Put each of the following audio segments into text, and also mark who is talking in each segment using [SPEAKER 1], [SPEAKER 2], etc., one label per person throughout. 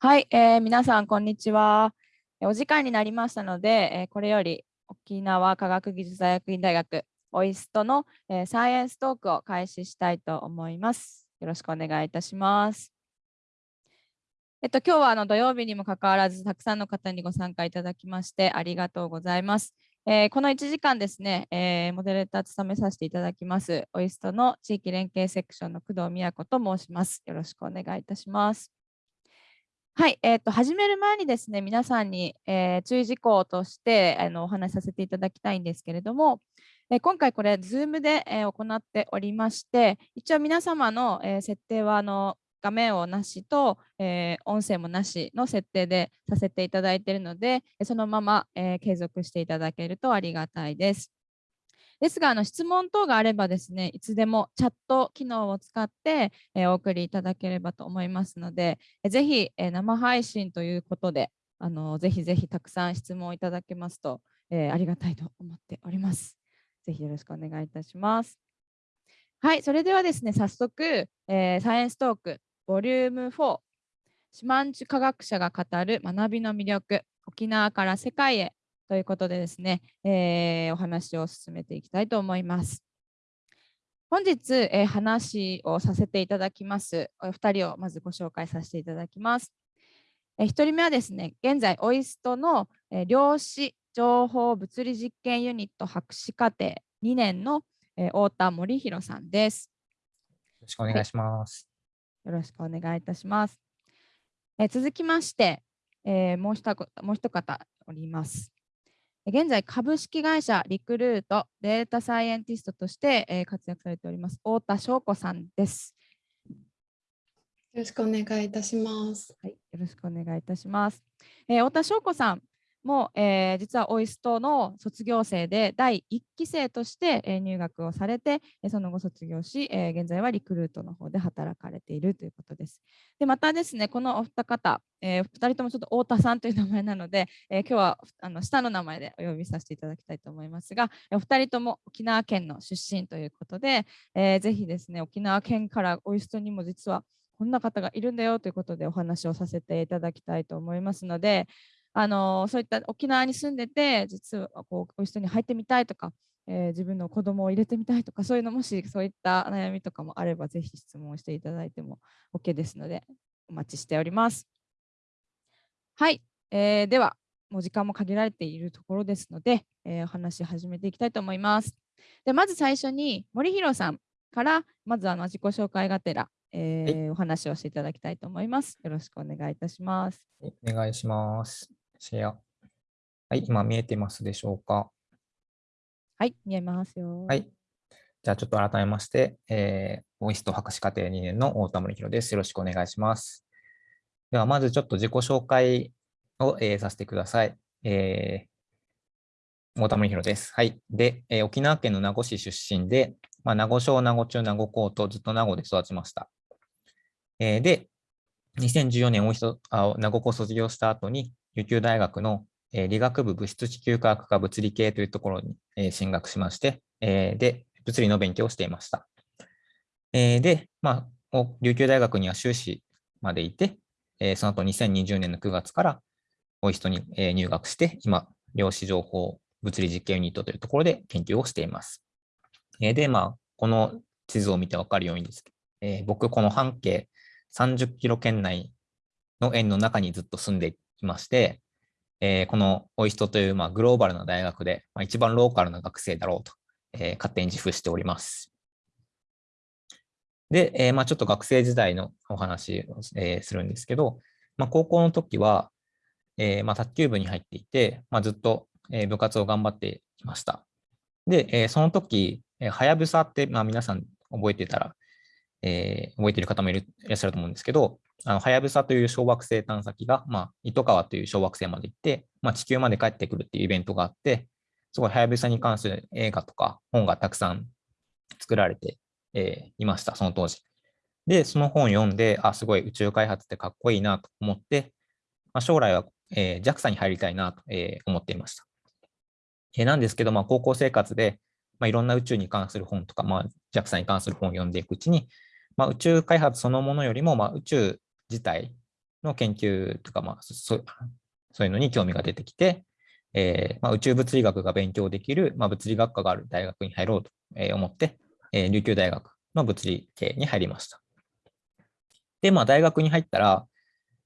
[SPEAKER 1] はい、えー、皆さん、こんにちは。お時間になりましたので、えー、これより沖縄科学技術大学院大学オイストの、えー、サイエンストークを開始したいと思います。よろしくお願いいたします。えっと、今日はあの土曜日にもかかわらず、たくさんの方にご参加いただきましてありがとうございます。えー、この1時間ですね、えー、モデレーター務めさせていただきます、オイストの地域連携セクションの工藤美也子と申します。よろしくお願いいたします。はい、えーと、始める前にですね、皆さんに、えー、注意事項としてあのお話しさせていただきたいんですけれども、えー、今回これ、Zoom で、えー、行っておりまして、一応皆様の、え設定はあの画面をなしと、え音声もなしの設定でさせていただいているので、そのまま、え継続していただけるとありがたいです。ですが、あの質問等があればですね、いつでもチャット機能を使って、えー、お送りいただければと思いますので、えー、ぜひ、えー、生配信ということで、あのぜひぜひたくさん質問いただけますと、えー、ありがたいと思っております。ぜひよろしくお願いいたします。はい、それではですね、早速、えー、サイエンストークボリューム4、四万十科学者が語る学びの魅力、沖縄から世界へということでですね、えー、お話を進めていきたいと思います。本日、えー、話をさせていただきます、お二人をまずご紹介させていただきます。えー、1人目はですね、現在、オイストの、えー、量子情報物理実験ユニット博士課程2年の、えー、太田森弘さんです。
[SPEAKER 2] よろしくお願いします。
[SPEAKER 1] はい、よろしくお願いいたします。えー、続きまして、えー、もう一もう一方おります。現在、株式会社リクルートデータサイエンティストとして活躍されております、太田翔子さんです。
[SPEAKER 3] よろしくお願いいたします。
[SPEAKER 1] はい、よろしくお願いいたします。えー、太田翔子さん、も、えー、実はオイストの卒業生で第1期生として、入学をされて、その後卒業し、え、現在はリクルートの方で働かれているということです。でまたですね、このお二方、えー、2人ともちょっと太田さんという名前なので、えー、今日はあの下の名前でお呼びさせていただきたいと思いますが、お二人とも沖縄県の出身ということで、えー、ぜひですね、沖縄県からオイストにも実はこんな方がいるんだよということでお話をさせていただきたいと思いますので、あのそういった沖縄に住んでて実はこうお人に入ってみたいとか、えー、自分の子供を入れてみたいとかそういうのもしそういった悩みとかもあればぜひ質問していただいても OK ですのでお待ちしております。はい、えー、ではもう時間も限られているところですので、えー、お話し始めていきたいと思います。でまず最初に森弘さんからまずあの自己紹介がてら、えー、はい、お話をしていただきたいと思います。よろしくお願いいたします。
[SPEAKER 2] お願いします。シェア。はい、今見えてますでしょうか？
[SPEAKER 1] はい、見えますよ。
[SPEAKER 2] はい。じゃあちょっと改めまして、えー、オイスト博士課程2年の大田森弘です。よろしくお願いします。では、まずちょっと自己紹介を、えー、させてください。えー、大田森弘です。はい。で、えー、沖縄県の名護市出身で、まあ、名護小、名護中、名護高とずっと名護で育ちました。えー、で、2014年、大人あ名護高卒業した後に、琉球大学の、理学部物質地球科学科物理系というところに、進学しまして、で、物理の勉強をしていました。で、まあ、琉球大学には修士までいて、その後2020年の9月からオイストに、入学して、今、量子情報物理実験ユニットというところで研究をしています。で、まあ、この地図を見てわかるようにです、僕、この半径30キロ圏内の円の中にずっと住んでいていまして、えー、このオイストという、まあ、グローバルな大学で、まあ、一番ローカルな学生だろうと、えー、勝手に自負しております。で、えー、まあ、ちょっと学生時代のお話を、えー、するんですけど、まあ、高校の時は、えーまあ、卓球部に入っていて、まあ、ずっと、えー、部活を頑張っていました。で、えー、その時、はやぶさって、まあ、皆さん覚えてたら、えー、覚えてる方もいるいらっしゃると思うんですけど、あのはやぶさという小惑星探査機が、まあ、糸川という小惑星まで行って、まあ、地球まで帰ってくるっていうイベントがあって、すごいはやぶさに関する映画とか本がたくさん作られて、えー、いました、その当時。で、その本を読んで、あ、すごい宇宙開発ってかっこいいなと思って、まあ、将来は、えー、JAXA に入りたいなと、えー、思っていました。えー、なんですけど、まあ、高校生活で、まあ、いろんな宇宙に関する本とか、まあ、JAXA に関する本を読んでいくうちに、まあ、宇宙開発そのものよりも、まあ、宇宙自体の研究とか、まあ、そ そういうのに興味が出てきて、えーまあ、宇宙物理学が勉強できる、まあ、物理学科がある大学に入ろうと思って、えー、琉球大学の物理系に入りました。で、まあ、大学に入ったら、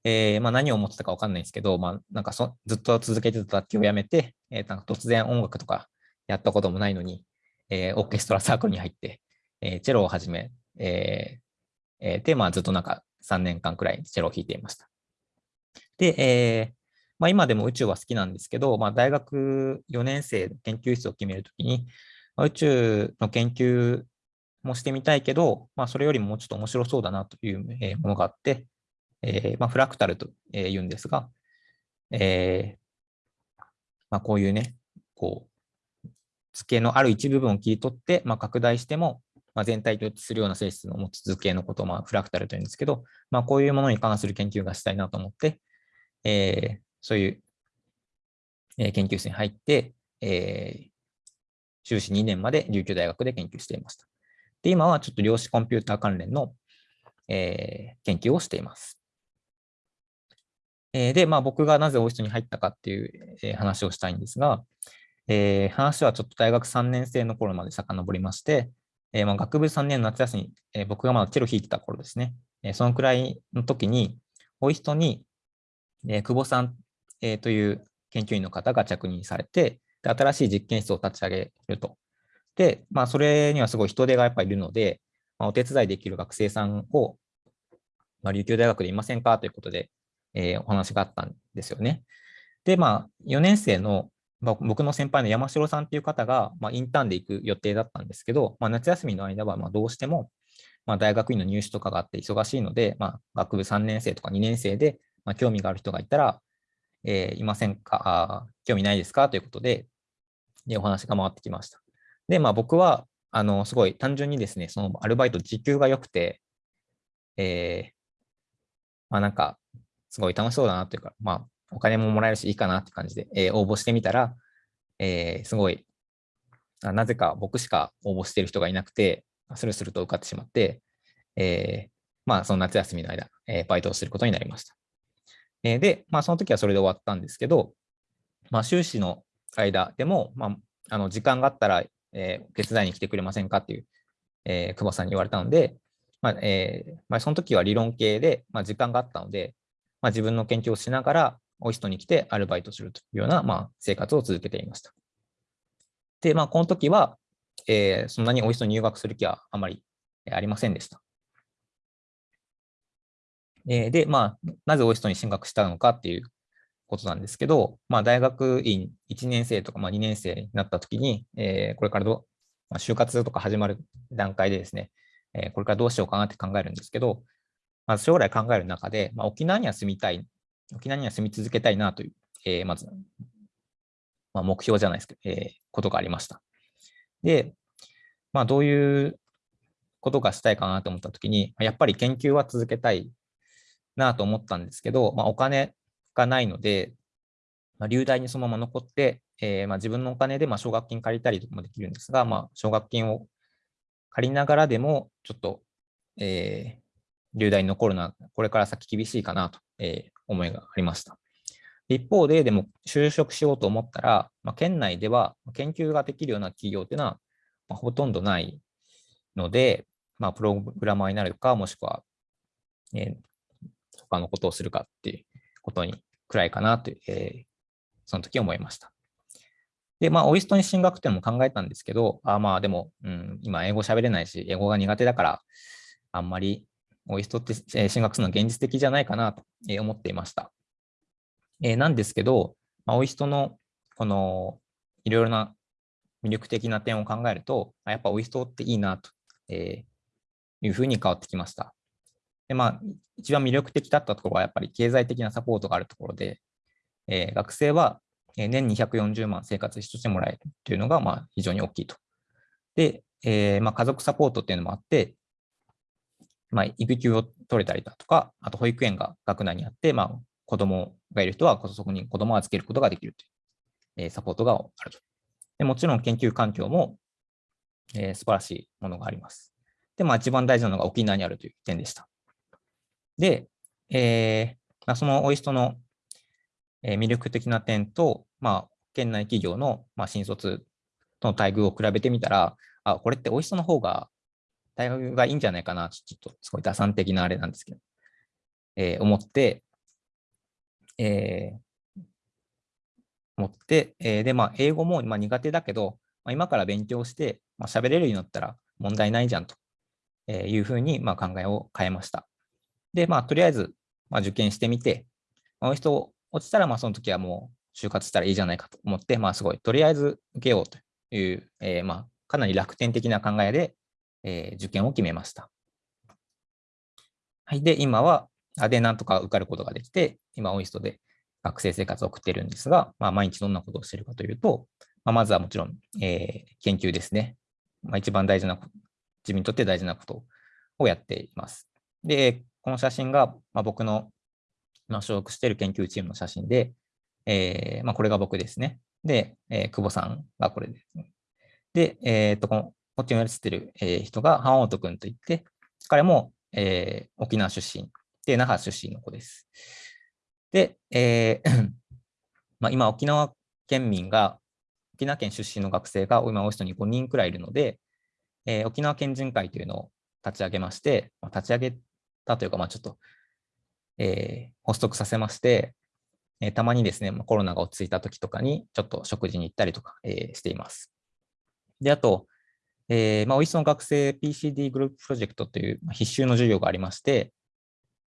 [SPEAKER 2] えーまあ、何を思ってたか分かんないんですけど、まあ、なんかそずっと続けてた楽器をやめて、えー、なんか突然音楽とかやったこともないのに、えー、オーケストラサークルに入って、えー、チェロを始め、えーえー、で、まあ、ずっとなんか3年間くらいチェロを弾いていました。で、えーまあ、今でも宇宙は好きなんですけど、まあ、大学4年生の研究室を決めるときに、まあ、宇宙の研究もしてみたいけど、まあ、それよりもちょっと面白そうだなというものがあって、えーまあ、フラクタルと言うんですが、えーまあ、こういうね、こう、図形のある一部分を切り取って、まあ、拡大しても、まあ、全体と一致するような性質の持つ図形のことを、まあ、フラクタルというんですけど、まあ、こういうものに関する研究がしたいなと思って、えー、そういう、え、研究室に入って、えー、修士2年まで琉球大学で研究していました。で、今はちょっと量子コンピューター関連の、えー、研究をしています。えー、で、まあ、僕がなぜオイスに入ったかっていう、え、話をしたいんですが、えー、話はちょっと大学3年生の頃まで遡りまして、えーまあ、学部3年の夏休み、えー、僕がまだチェロ弾いてた頃ですね、えー、そのくらいの時に、オイストに、えー、久保さん、えー、という研究員の方が着任されて、で新しい実験室を立ち上げると。で、まあ、それにはすごい人手がやっぱりいるので、まあ、お手伝いできる学生さんを、まあ、琉球大学でいませんか？ということで、えー、お話があったんですよね。で、まあ、4年生の、まあ、僕の先輩の山城さんという方が、まあ、インターンで行く予定だったんですけど、まあ、夏休みの間はまどうしても、ま、大学院の入試とかがあって忙しいので、ま、学部3年生とか2年生で、ま、興味がある人がいたら、えー、いませんか？あ、興味ないですか？ということで、でお話が回ってきました。で、まあ、僕は、あの、すごい単純にですね、そのアルバイト時給が良くて、えー、まあなんか、すごい楽しそうだなというか、まあ、お金ももらえるしいいかなって感じで、えー、応募してみたら、えー、すごいなぜか僕しか応募してる人がいなくて、スルスルと受かってしまって、えー、まあ、その夏休みの間、えー、バイトをすることになりました。えー、で、まあ、その時はそれで終わったんですけど、まあ、修士の間でも、まあ、あの時間があったら、えー、手伝いに来てくれませんかっていう、えー、久保さんに言われたので、まあえーまあ、その時は理論系で、まあ、時間があったので、まあ、自分の研究をしながら、オイストに来てアルバイトするというような、まあ、生活を続けていました。で、まあ、この時は、えー、そんなにオイストに入学する気はあまりありませんでした。えー、で、まあ、なぜオイストに進学したのかっていうことなんですけど、まあ、大学院1年生とか、まあ、2年生になった時に、えー、これからど、まあ、就活とか始まる段階でですね、えー、これからどうしようかなって考えるんですけど、まず将来考える中で、まあ、沖縄には住みたい、沖縄には住み続けたいなという、えー、まずまあ、目標じゃないですけど、えー、ことがありました。で、まあ、どういうことがしたいかなと思ったときに、やっぱり研究は続けたいなと思ったんですけど、まあ、お金がないので、まあ、流大にそのまま残って、えー、まあ、自分のお金でまあ奨学金借りたりとかもできるんですが、まあ、奨学金を借りながらでも、ちょっと、えー、流大に残るのは、これから先厳しいかなと、えー、思いがありました。一方で、でも就職しようと思ったら、まあ、県内では研究ができるような企業っていうのは、まあ、ほとんどないので、まあ、プログラマーになるか、もしくは、えー、他のことをするかっていうことにくらいかなという、えー、その時思いました。で、まあ、オイストに進学っていうのも考えたんですけど、あまあでも、うん、今英語喋れないし、英語が苦手だから、あんまりオイストって進学するのは現実的じゃないかなと思っていました。え、なんですけど、まあ、オイストのこのいろいろな魅力的な点を考えると、やっぱオイストっていいなと、いうふうに変わってきました。でまあ、一番魅力的だったところはやっぱり経済的なサポートがあるところで、えー、学生は年240万生活費としてもらえるというのがまあ非常に大きいと。で、えーまあ、家族サポートっていうのもあって、まあ、育休を取れたりだとか、あと保育園が学内にあって、まあ、子供がいる人はそこに子供を預けることができるという、えサポートがあると。でもちろん研究環境も、えー、素晴らしいものがあります。で、まあ一番大事なのが沖縄にあるという点でした。で、えー、まあ、そのオイストのえ魅力的な点と、まあ、県内企業の、まあ、新卒との待遇を比べてみたら、あ、これってオイストの方が大学がいいんじゃないかな、ちょっとすごい打算的なあれなんですけど、えー、思って、えー、思って、えー、で、まあ、英語も、まあ、苦手だけど、まあ、今から勉強して、まあ、喋れるようになったら問題ないじゃんというふうに、まあ、考えを変えました。で、まあ、とりあえず、まあ、受験してみて、まあ、オイスト落ちたら、まあ、その時はもう就活したらいいじゃないかと思って、まあ、すごい、とりあえず受けようという、えー、まあ、かなり楽天的な考えで、えー、受験を決めました。はい。で、今は、あで、なんとか受かることができて、今、オイストで学生生活を送っているんですが、まあ、毎日どんなことをしているかというと、まあ、まずはもちろん、えー、研究ですね。まあ、一番大事なこと、自分にとって大事なことをやっています。で、この写真が、まあ、僕のま、所属している研究チームの写真で、えーまあ、これが僕ですね。で、えー、久保さんがこれですね。で、えー、っと、この、こっちに写ってる、えー、人が、ハンオート君といって、彼も、えー、沖縄出身で、那覇出身の子です。で、えー まあ、今、沖縄県民が、沖縄県出身の学生が今、オーストに5人くらいいるので、えー、沖縄県人会というのを立ち上げまして、まあ、立ち上げたというか、まあ、ちょっとえー、発足させまして、えー、たまにですね、まあコロナが落ち着いた時とかに、ちょっと食事に行ったりとか、えー、しています。で、あと、えー、まあ、おいしの学生 PCD グループプロジェクトという必修の授業がありまして、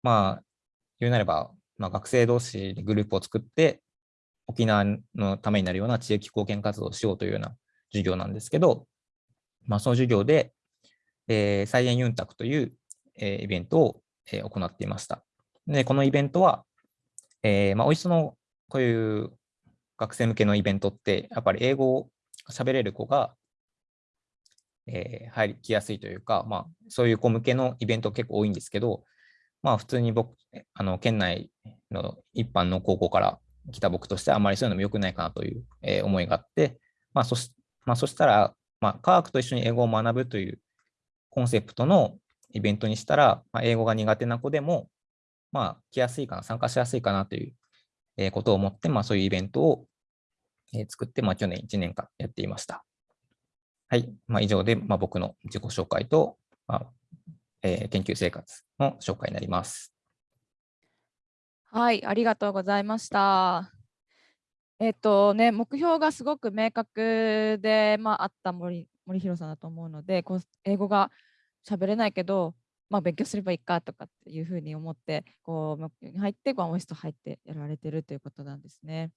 [SPEAKER 2] まあ、言うなれば、まあ、学生同士でグループを作って、沖縄のためになるような地域貢献活動をしようというような授業なんですけど、まあ、その授業で、えー、菜園ユンタクという、えー、イベントを、えー、行っていました。で、このイベントは、えー、まあ、おいしその、こういう学生向けのイベントって、やっぱり英語を喋れる子が、えー、入りきやすいというか、まあ、そういう子向けのイベント結構多いんですけど、まあ、普通に僕、あの、県内の一般の高校から来た僕としては、あまりそういうのも良くないかなという、えー、思いがあって、まあ、そしまあ、そしたら、まあ、科学と一緒に英語を学ぶというコンセプトのイベントにしたら、まあ、英語が苦手な子でも、まあ、来やすいかな、参加しやすいかなということを思って、まあ、そういうイベントを作って、まあ、去年1年間やっていました。はい。まあ、以上で、まあ、僕の自己紹介と、まあえー、研究生活の紹介になります。
[SPEAKER 1] はい、ありがとうございました。えっとね、目標がすごく明確で、まあ、あった森森弘さんだと思うので、こう英語が喋れないけど、まあ、勉強すればいいかとかっていうふうに思ってこう入ってワンオイスト入ってやられてるということなんですね。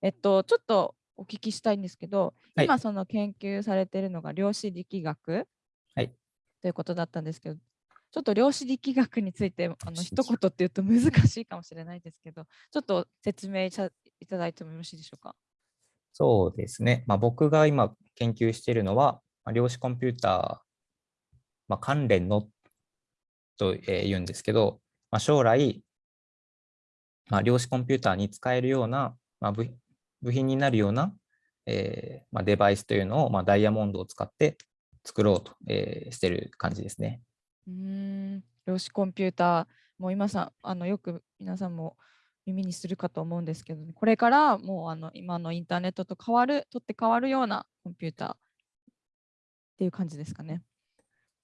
[SPEAKER 1] えっとちょっとお聞きしたいんですけど、はい、今その研究されているのが量子力学、
[SPEAKER 2] はい、
[SPEAKER 1] ということだったんですけどちょっと量子力学についてあの一言っていうと難しいかもしれないですけどちょっと説明いただいてもよろしいでしょうか？
[SPEAKER 2] そうですね、まあ、僕が今研究しているのは、まあ、量子コンピューター、まあ、関連のと言うんですけど、まあ、将来、まあ、量子コンピューターに使えるような、まあ、部品になるような、えーまあ、デバイスというのを、まあ、ダイヤモンドを使って作ろうと、えー、してる感じですね。
[SPEAKER 1] うん量子コンピューター、もう今さあのよく皆さんも耳にするかと思うんですけど、これからもうあの今のインターネットと変わる、取って変わるようなコンピューターっていう感じですかね。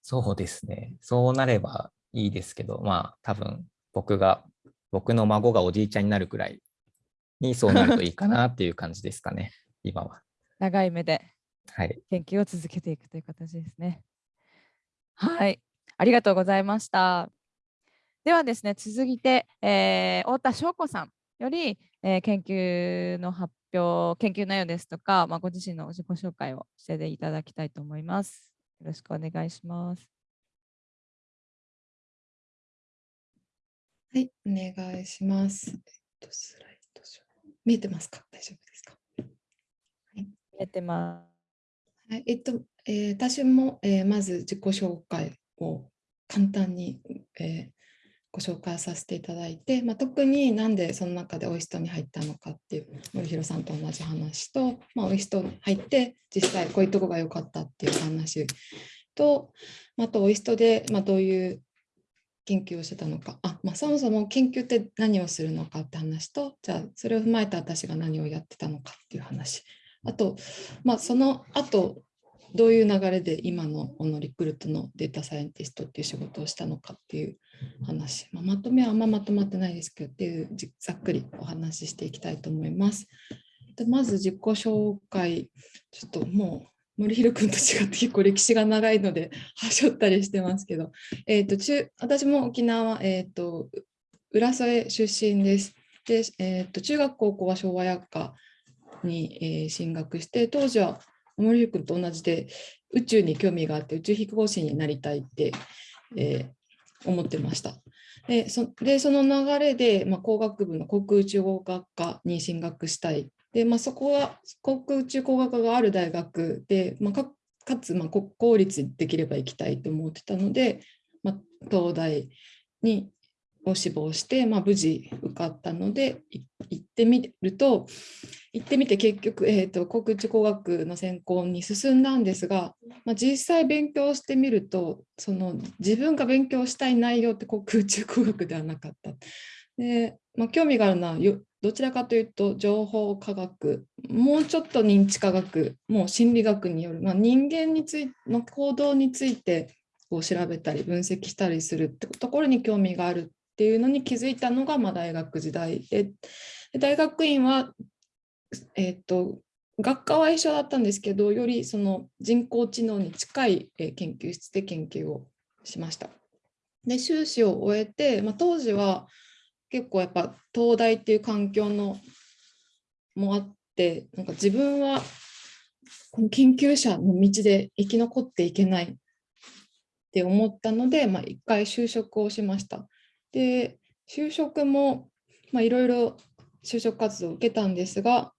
[SPEAKER 2] そうですね。そうなればいいですけど、まあ多分僕が、僕の孫がおじいちゃんになるくらいにそうなるといいかなっていう感じですかね、今は。
[SPEAKER 1] 長い目で
[SPEAKER 2] 研
[SPEAKER 1] 究を続けていくという形ですね。はい、ありがとうございました。ではですね、続いて、えー、太田翔子さんより、えー、研究の発表、研究内容ですとか、まあ、ご自身の自己紹介をしていただきたいと思います。よろしくお願いします。
[SPEAKER 3] はい、お願いします。えっと、スラ見えてますか？大丈夫ですか、は
[SPEAKER 1] い、見えてます。
[SPEAKER 3] はい、えっと、えー、私も、えー、まず自己紹介を簡単に、えー、ご紹介させていただいて、まあ、特になんでその中でオイストに入ったのかっていう森弘さんと同じ話と、まあ、オイストに入って実際こういうとこが良かったっていう話と、あとオイストで、まあ、どういう研究をしてたのか。あ、まあ、そもそも研究って何をするのかって話とじゃあそれを踏まえて私が何をやってたのかっていう話。あと、まあ、その後どういう流れで今のこのリクルートのデータサイエンティストっていう仕事をしたのかっていう話、まあ、まとめはあんままとまってないですけどっていうざっくりお話ししていきたいと思います。でまず自己紹介。ちょっともう森弘君と違って結構歴史が長いので はしょったりしてますけど、えーと、中私も沖縄、えーと、浦添出身です。で、えーと、中学高校は昭和薬科に、えー、進学して当時は森弘君と同じで宇宙に興味があって宇宙飛行士になりたいって、えー、思ってました。でそでその流れで、まあ、工学部の航空宇宙工学科に進学したいで、まあ、そこは航空宇宙工学科がある大学で、まあ、かかつ、まあ、国公立できれば行きたいと思ってたので、まあ、東大にを志望して、まあ、無事受かったので行ってみると行ってみて結局、えーと、航空宇宙工学の専攻に進んだんですが、まあ、実際勉強してみるとその自分が勉強したい内容って航空宇宙工学ではなかった。でまあ、興味があるのはどちらかというと情報科学もうちょっと認知科学もう心理学による、まあ、人間についの行動についてこう調べたり分析したりするってところに興味があるっていうのに気づいたのが、まあ、大学時代で大学院は、えーと、学科は一緒だったんですけどよりその人工知能に近い研究室で研究をしました。で修士を終えて、まあ、当時は結構やっぱ東大っていう環境のもあってなんか自分はこの研究者の道で生き残っていけないって思ったので、まあ、一回就職をしました。で就職もいろいろ就職活動を受けたんですが、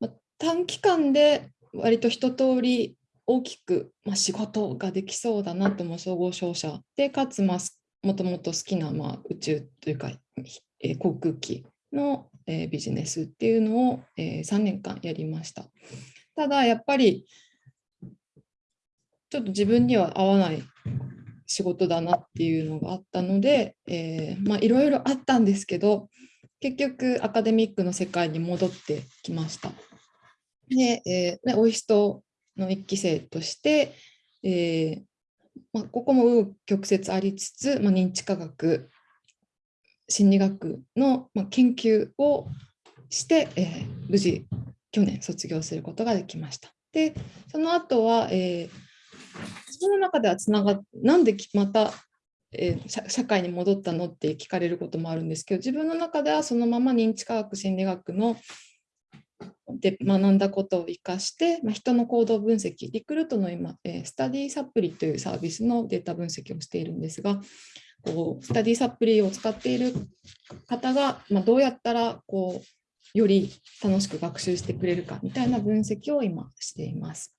[SPEAKER 3] まあ、短期間で割と一通り大きく、まあ、仕事ができそうだなとも総合商社でかつ、まあ、もともと好きな、まあ、宇宙というか、えー、航空機の、えー、ビジネスっていうのを、えー、3年間やりました。ただやっぱりちょっと自分には合わない仕事だなっていうのがあったので、え、まあいろいろあったんですけど結局アカデミックの世界に戻ってきました。で、えー、オイストの1期生として、えー、まあ、ここも曲折ありつつ、まあ、認知科学心理学の、研究をして、えー、無事去年卒業することができました。でその後は、えー、自分の中ではつながっなんでまた、えー、社会に戻ったのって聞かれることもあるんですけど自分の中ではそのまま認知科学心理学ので学んだことを生かして、まあ、人の行動分析、リクルートの今、えー、スタディサプリというサービスのデータ分析をしているんですが、こうスタディサプリを使っている方が、まあ、どうやったらこうより楽しく学習してくれるかみたいな分析を今しています。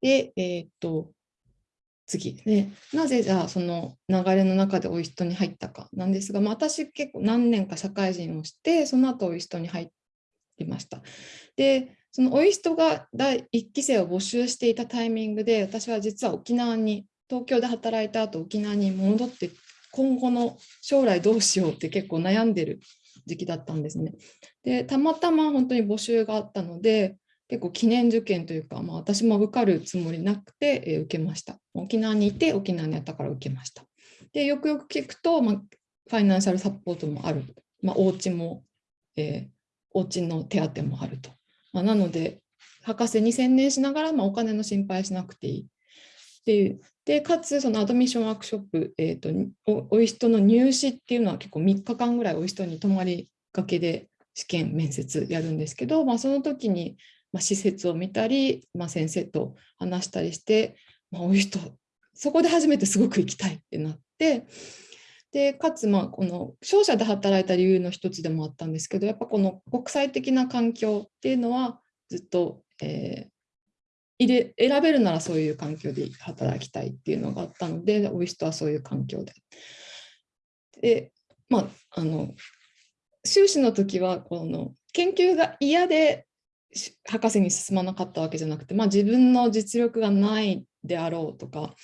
[SPEAKER 3] で、えー、っと次ね、なぜじゃあその流れの中でオイストに入ったかなんですが、まあ、私結構何年か社会人をしてその後オイストに入ってました。でそのオイストが第1期生を募集していたタイミングで私は実は沖縄に東京で働いた後沖縄に戻って今後の将来どうしようって結構悩んでる時期だったんですね。でたまたま本当に募集があったので結構記念受験というか、まあ、私も受かるつもりなくて、えー、受けました。沖縄にいて沖縄にあったから受けました。でよくよく聞くと、まあ、ファイナンシャルサポートもある、まあ、お家も、えー、お家の手当もあると。まあ、なので、博士に専念しながら、まあ、お金の心配しなくていい。っていう。で、かつ、そのアドミッションワークショップ、えーと、おおいしとの入試っていうのは結構3日間ぐらいおいしとに泊まりがけで試験面接やるんですけど、まあ、その時に、まあ、施設を見たり、まあ、先生と話したりして、まあ、おいしとそこで初めてすごく行きたいってなってでかつまあこの商社で働いた理由の一つでもあったんですけどやっぱこの国際的な環境っていうのはずっと、えー、入れ選べるならそういう環境で働きたいっていうのがあったのでオイストはそういう環境で。でまああの修士の時はこの研究が嫌で博士に進まなかったわけじゃなくて、まあ、自分の実力がないであろうとか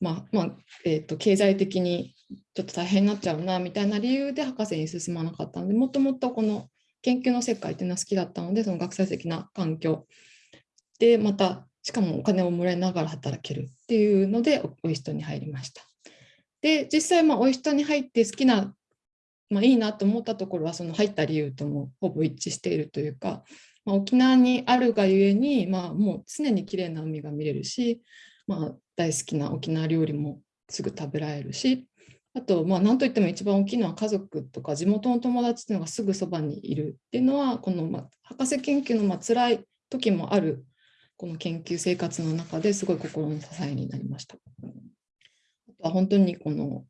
[SPEAKER 3] まあまあえー、と経済的にちょっと大変になっちゃうなみたいな理由で博士に進まなかったのでもともとこの研究の世界っていうのは好きだったのでその学際的な環境でまたしかもお金をもらいながら働けるっていうのでオイストに入りました。で実際まあオイストに入って好きな、まあ、いいなと思ったところはその入った理由ともほぼ一致しているというか、まあ、沖縄にあるがゆえに、まあ、もう常に綺麗な海が見れるし、まあ、大好きな沖縄料理もすぐ食べられるしあと、まあ、何といっても一番大きいのは家族とか地元の友達っていうのがすぐそばにいるっていうのはこの、まあ、博士研究のまあ辛い時もあるこの研究生活の中ですごい心の支えになりました。あとは本当にこの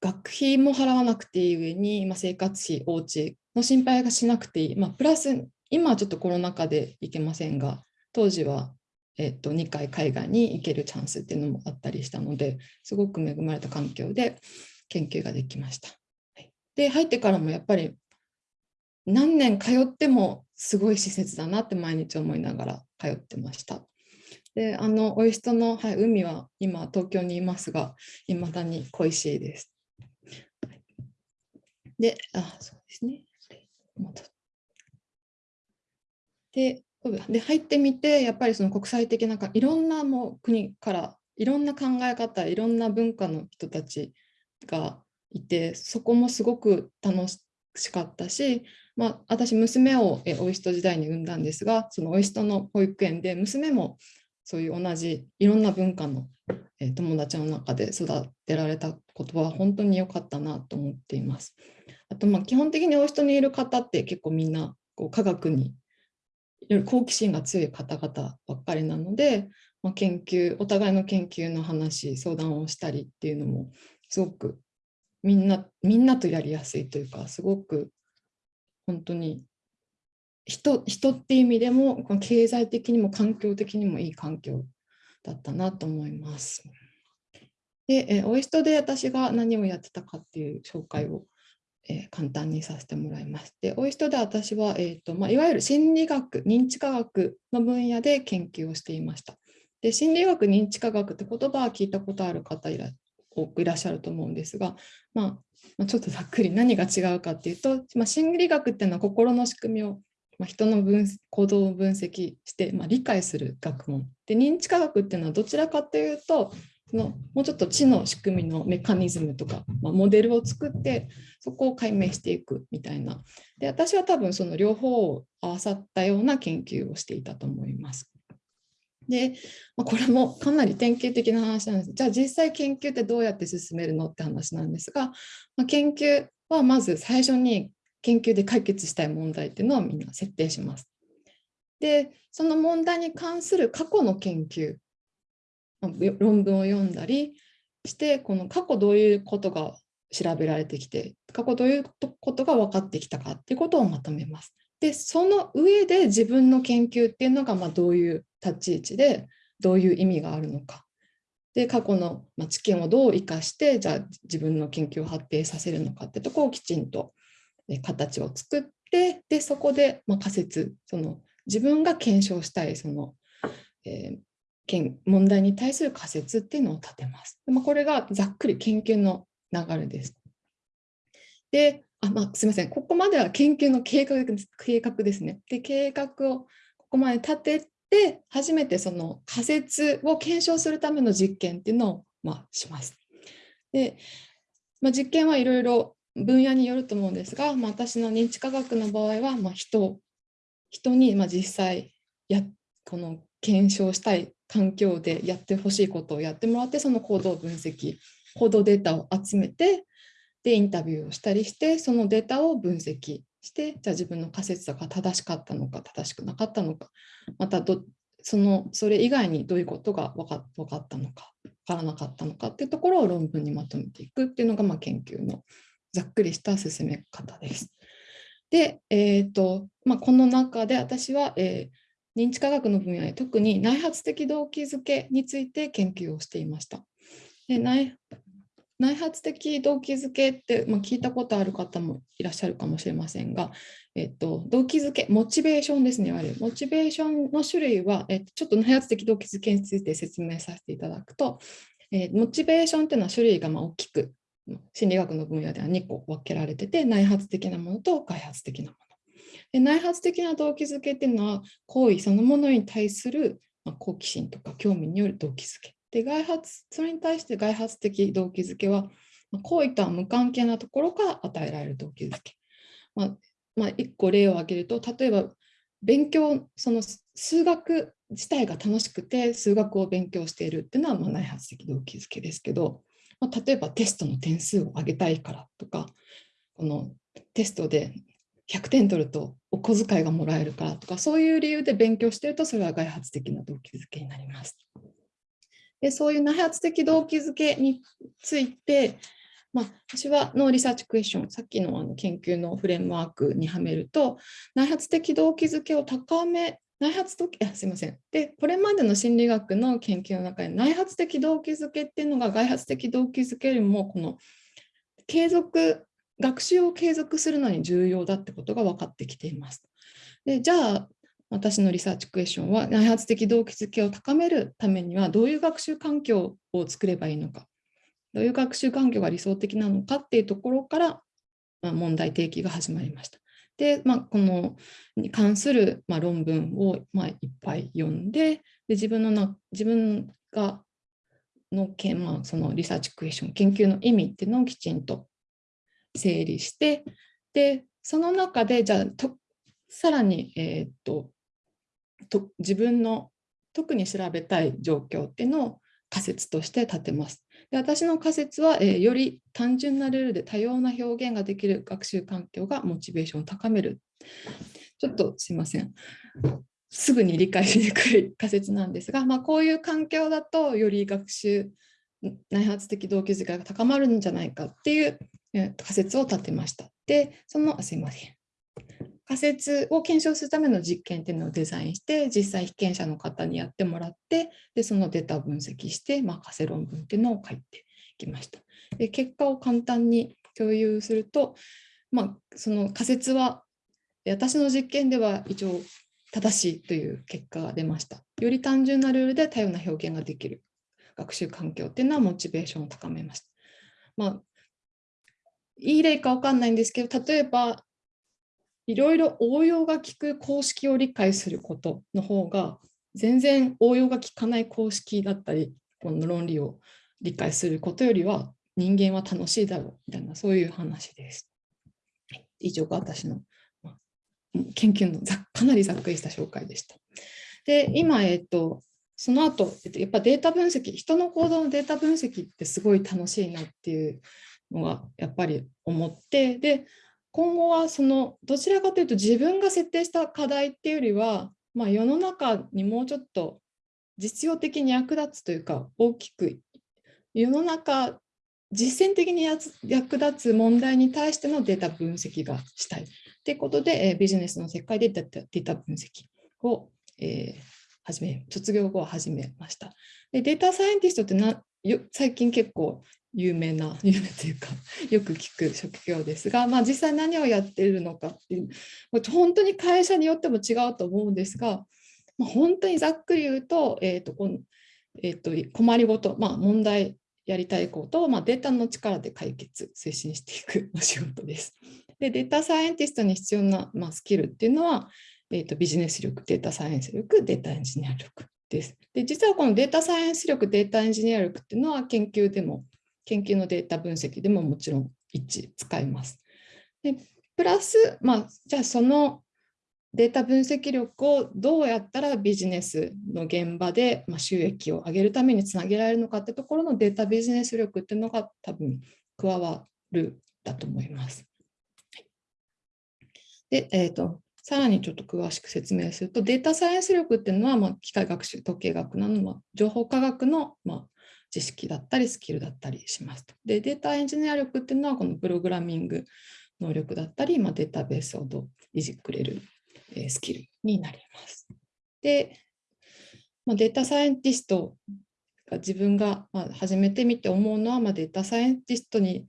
[SPEAKER 3] 学費も払わなくていい上に、まあ、生活費、お家の心配がしなくていい、まあ、プラス今はちょっとコロナ禍で行けませんが当時は、えっと、2回海外に行けるチャンスっていうのもあったりしたのですごく恵まれた環境で研究ができました。で入ってからもやっぱり何年通ってもすごい施設だなって毎日思いながら通ってました。で、あの、オイストの、はい、海は今東京にいますが、いまだに恋しいです。で、あ、そうですね。で、で入ってみて、やっぱりその国際的ないろんなもう国からいろんな考え方、いろんな文化の人たちがいて、そこもすごく楽しかったし、まあ、私、娘をオイスト時代に産んだんですが、そのオイストの保育園で娘もそういう同じいろんな文化の友達の中で育てられたことは本当に良かったなと思っています。あと、まあ、基本的にオイストにいる方って結構みんなこう科学に好奇心が強い方々ばっかりなので、まあ、研究お互いの研究の話相談をしたりっていうのもすごくみんなみんなとやりやすいというかすごく本当に人人っていう意味でも経済的にも環境的にもいい環境だったなと思います。で、えオイストで私が何をやってたかっていう紹介を、えー、簡単にさせてもらいまして、オイストで私は、えーとまあ、いわゆる心理学、認知科学の分野で研究をしていました。で心理学、認知科学って言葉は聞いたことある方いら多くいらっしゃると思うんですが、まあ、まあ、ちょっとざっくり何が違うかっていうと、まあ、心理学っていうのは心の仕組みを、まあ、人の分行動を分析して、ま、理解する学問で認知科学っていうのはどちらかというとのもうちょっと知の仕組みのメカニズムとか、まあ、モデルを作ってそこを解明していくみたいなで私は多分その両方を合わさったような研究をしていたと思います。で、まあ、これもかなり典型的な話なんです。じゃあ実際研究ってどうやって進めるのって話なんですが、まあ、研究はまず最初に研究で解決したい問題っていうのをみんな設定します。で、その問題に関する過去の研究、論文を読んだりして、この過去どういうことが調べられてきて、過去どういうことが分かってきたかっていうことをまとめます。で、その上で自分の研究っていうのがまどういう立ち位置でどういう意味があるのか。で、過去の知見をどう生かして、じゃあ自分の研究を発展させるのかってとこをきちんと形を作って、で、そこでま仮説、その自分が検証したいその、えー、問題に対する仮説っていうのを立てます。まあ、これがざっくり研究の流れです。で、あまあ、すみません、ここまでは研究の計画計画ですね。で、計画をここまで立てで初めてその仮説を検証するための実験っていうのを、まあ、します。で、まあ、実験はいろいろ分野によると思うんですが、まあ、私の認知科学の場合は、まあ、人人にまあ実際やこの検証したい環境でやってほしいことをやってもらってその行動分析行動データを集めてでインタビューをしたりしてそのデータを分析してじゃあ自分の仮説が正しかったのか正しくなかったのかまたどそのそれ以外にどういうことが分か分かったのか分からなかったのかっていうところを論文にまとめていくっていうのがまあ研究のざっくりした進め方です。で、えーとまあ、この中で私は、えー、認知科学の分野で特に内発的動機づけについて研究をしていました。で内内発的動機づけって、まあ、聞いたことある方もいらっしゃるかもしれませんが、えっと、動機づけ、モチベーションですね、いわゆる。モチベーションの種類は、えっと、ちょっと内発的動機づけについて説明させていただくと、えーモチベーションっていうのは種類がま大きく心理学の分野では2個分けられてて内発的なものと外発的なもの。で内発的な動機づけっていうのは行為そのものに対するま好奇心とか興味による動機づけ。で外発それに対して外発的動機づけはまあ行為とは無関係なところから与えられる動機づけ。まあまあ、1個例を挙げると例えば勉強その数学自体が楽しくて数学を勉強しているっていうのはまあ内発的動機づけですけど、まあ、例えばテストの点数を上げたいからとかこのテストで100点取るとお小遣いがもらえるからとかそういう理由で勉強してるとそれは外発的な動機づけになります。でそういう内発的動機づけについて、まあ、私はのリサーチクエスチョン、さっきのあの研究のフレームワークにはめると、内発的動機づけを高め、内発動機、あすみません。で、これまでの心理学の研究の中で、内発的動機づけっていうのが外発的動機づけよりも、この継続、学習を継続するのに重要だってことが分かってきています。でじゃあ、私のリサーチクエスチョンは、内発的動機づけを高めるためには、どういう学習環境を作ればいいのか。どういう学習環境が理想的なのかっていうところから、まあ、問題提起が始まりました。で、まあ、このに関する、まあ、論文を、まあ、いっぱい読んで、で自分のな自分がのけ、まあ、そのリサーチクエスチョン、研究の意味っていうのをきちんと整理して、で、その中で、じゃあと、さらに、えーっとと、自分の特に調べたい状況っていうのを仮説として立てます。で私の仮説は、えーより単純なルールで多様な表現ができる学習環境がモチベーションを高める。ちょっとすいません。すぐに理解しにくい 仮説なんですが、まあ、こういう環境だとより学習内発的動機づけが高まるんじゃないかっていう仮説を立てました。で、その、すいません。仮説を検証するための実験っていうのをデザインして、実際被験者の方にやってもらって、でそのデータを分析して、まあ、仮説論文っていうのを書いてきました。で結果を簡単に共有すると、まあ、その仮説は私の実験では一応正しいという結果が出ました。より単純なルールで多様な表現ができる学習環境っていうのはモチベーションを高めました。まあ、いい例かわかんないんですけど、例えばいろいろ応用が効く公式を理解することの方が全然応用が効かない公式だったりこの論理を理解することよりは人間は楽しいだろうみたいなそういう話です。以上が私の研究のざかなりざっくりした紹介でした。で今、えっと、その後、やっぱデータ分析人の行動のデータ分析ってすごい楽しいなっていうのがやっぱり思ってで今後はそのどちらかというと自分が設定した課題っていうよりは、まあ、世の中にもうちょっと実用的に役立つというか大きく世の中実践的に役立つ問題に対してのデータ分析がしたいということで、えービジネスの世界でデータデータ分析を、えー始め卒業後は始めました。でデータサイエンティストってなよ最近結構有名な 有名というかよく聞く職業ですが、まあ、実際何をやっているのかっていう本当に会社によっても違うと思うんですが、まあ、本当にざっくり言うと,、えーとこのえー、と困りごと、まあ、問題やりたいことを、まあ、データの力で解決推進していくお仕事です。でデータサイエンティストに必要な、まあ、スキルっていうのは、えー、とビジネス力、データサイエンス力、データエンジニア力です。で実はこのデータサイエンス力、データエンジニア力っていうのは研究でも研究のデータ分析でももちろん一致使います。でプラス、まあ、じゃあそのデータ分析力をどうやったらビジネスの現場で収益を上げるためにつなげられるのかってところのデータビジネス力っていうのが多分加わるだと思います。で、えーと、さらにちょっと詳しく説明すると、データサイエンス力っていうのは、まあ、機械学習、統計学などの情報科学の、まあ、知識だったりスキルだったりしますと。で、データエンジニア力っていうのはこのプログラミング能力だったり、まあ、データベースをどういじくれる、えスキルになります。で、まあ、データサイエンティストが自分がま始めてみて思うのは、まあ、データサイエンティストに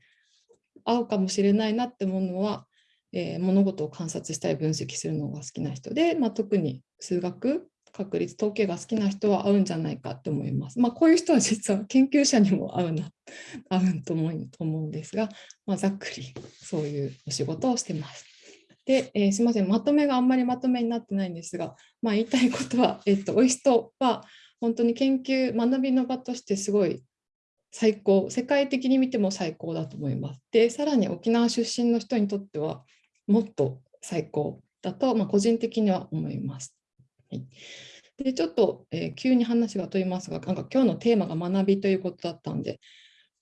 [SPEAKER 3] 合うかもしれないなって思うのは、えー物事を観察したり分析するのが好きな人で、まあ、特に数学確率統計が好きな人は合うんじゃないかって思います。まあ、こういう人は実は研究者にも合うな 合うと思うと思うんですが、まあ、ざっくりそういうお仕事をしてます。で、えー、すみません、まとめがあんまりまとめになってないんですが、まあ、言いたいことは、えっと、オイストは本当に研究、学びの場としてすごい最高、世界的に見ても最高だと思います。で、さらに沖縄出身の人にとっては、もっと最高だと、まあ、個人的には思います。い、でちょっと、えー、急に話が飛びますが、なんか今日のテーマが学びということだったんで、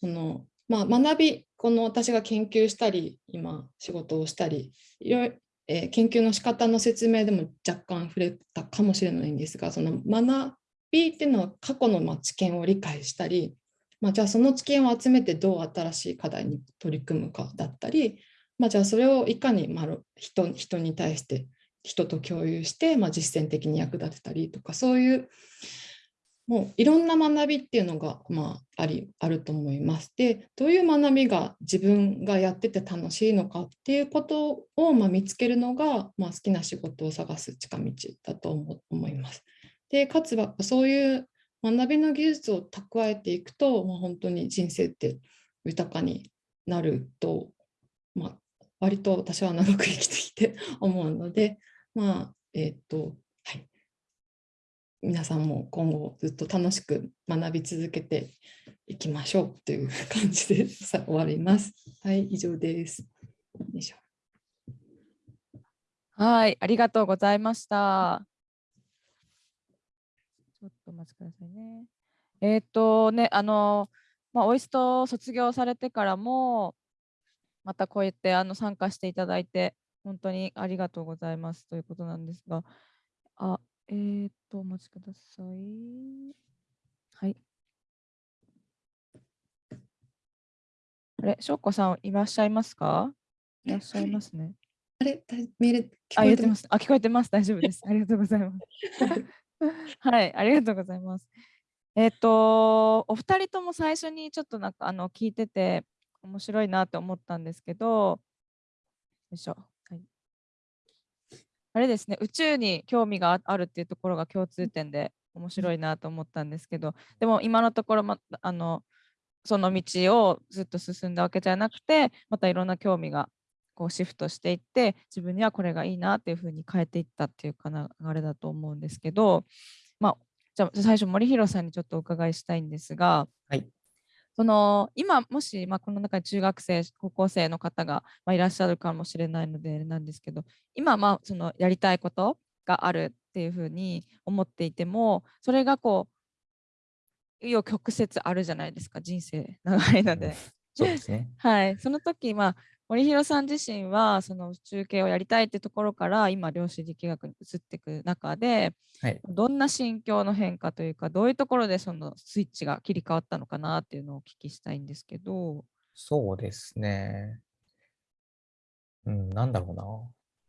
[SPEAKER 3] このまあ、学び、この私が研究したり、今仕事をしたり、いろいろえー、研究の仕方の説明でも若干触れたかもしれないんですが、その学びっていうのは過去のま知見を理解したり、まあ、じゃあその知見を集めてどう新しい課題に取り組むかだったり、まあ、じゃあそれをいかにま人人に対して人と共有して、まあ、実践的に役立てたりとかそういうもういろんな学びっていうのが、まあ、ありあると思います。でどういう学びが自分がやってて楽しいのかっていうことを、まあ、見つけるのが、まあ、好きな仕事を探す近道だと思います。でかつはそういう学びの技術を蓄えていくと、まあ、本当に人生って豊かになると、まあ、割と私は長く生きてきて思うので、まあ、えっ、と、はい。皆さんも今後ずっと楽しく学び続けていきましょうという感じでさ終わります。はい、以上です。よいしょ
[SPEAKER 1] はい、ありがとうございました。ちょっとお待ちくださいね。えっ、ー、とね、あの、まあ、オイスト卒業されてからも、またこうやってあの参加していただいて、本当にありがとうございますということなんですが、あ、えー、っと、お待ちください。はい。あれ、しょうこさんいらっしゃいますか？いらっしゃいますね。
[SPEAKER 3] あれ、メール
[SPEAKER 1] あ、言ってます。あ、聞こえてます。大丈夫です。ありがとうございます。はい、ありがとうございます。えっ、と、お二人とも最初にちょっとなんかあの聞いてて、面白いなって思ったんですけど、よいしょ。はい、あれですね、宇宙に興味があるっていうところが共通点で面白いなと思ったんですけど、でも今のところ、ま、あのその道をずっと進んだわけじゃなくて、またいろんな興味がこうシフトしていって、自分にはこれがいいなっていうふうに変えていったっていうか流れだと思うんですけど、まあ、じゃあ最初森弘さんにちょっとお伺いしたいんですが、
[SPEAKER 2] はい、
[SPEAKER 1] その今もし、まあ、この中に中学生高校生の方が、まあ、いらっしゃるかもしれないのでなんですけど今まあそのやりたいことがあるっていうふうに思っていてもそれがこう紆余曲折あるじゃないですか人生長いので。
[SPEAKER 2] そうですね。
[SPEAKER 1] はい、その時、まあ、森弘さん自身はその中継をやりたいってところから今量子力学に移っていく中で、はい、どんな心境の変化というかどういうところでそのスイッチが切り替わったのかなっていうのをお聞きしたいんですけど。
[SPEAKER 2] そうですね。うん、なんだろうな。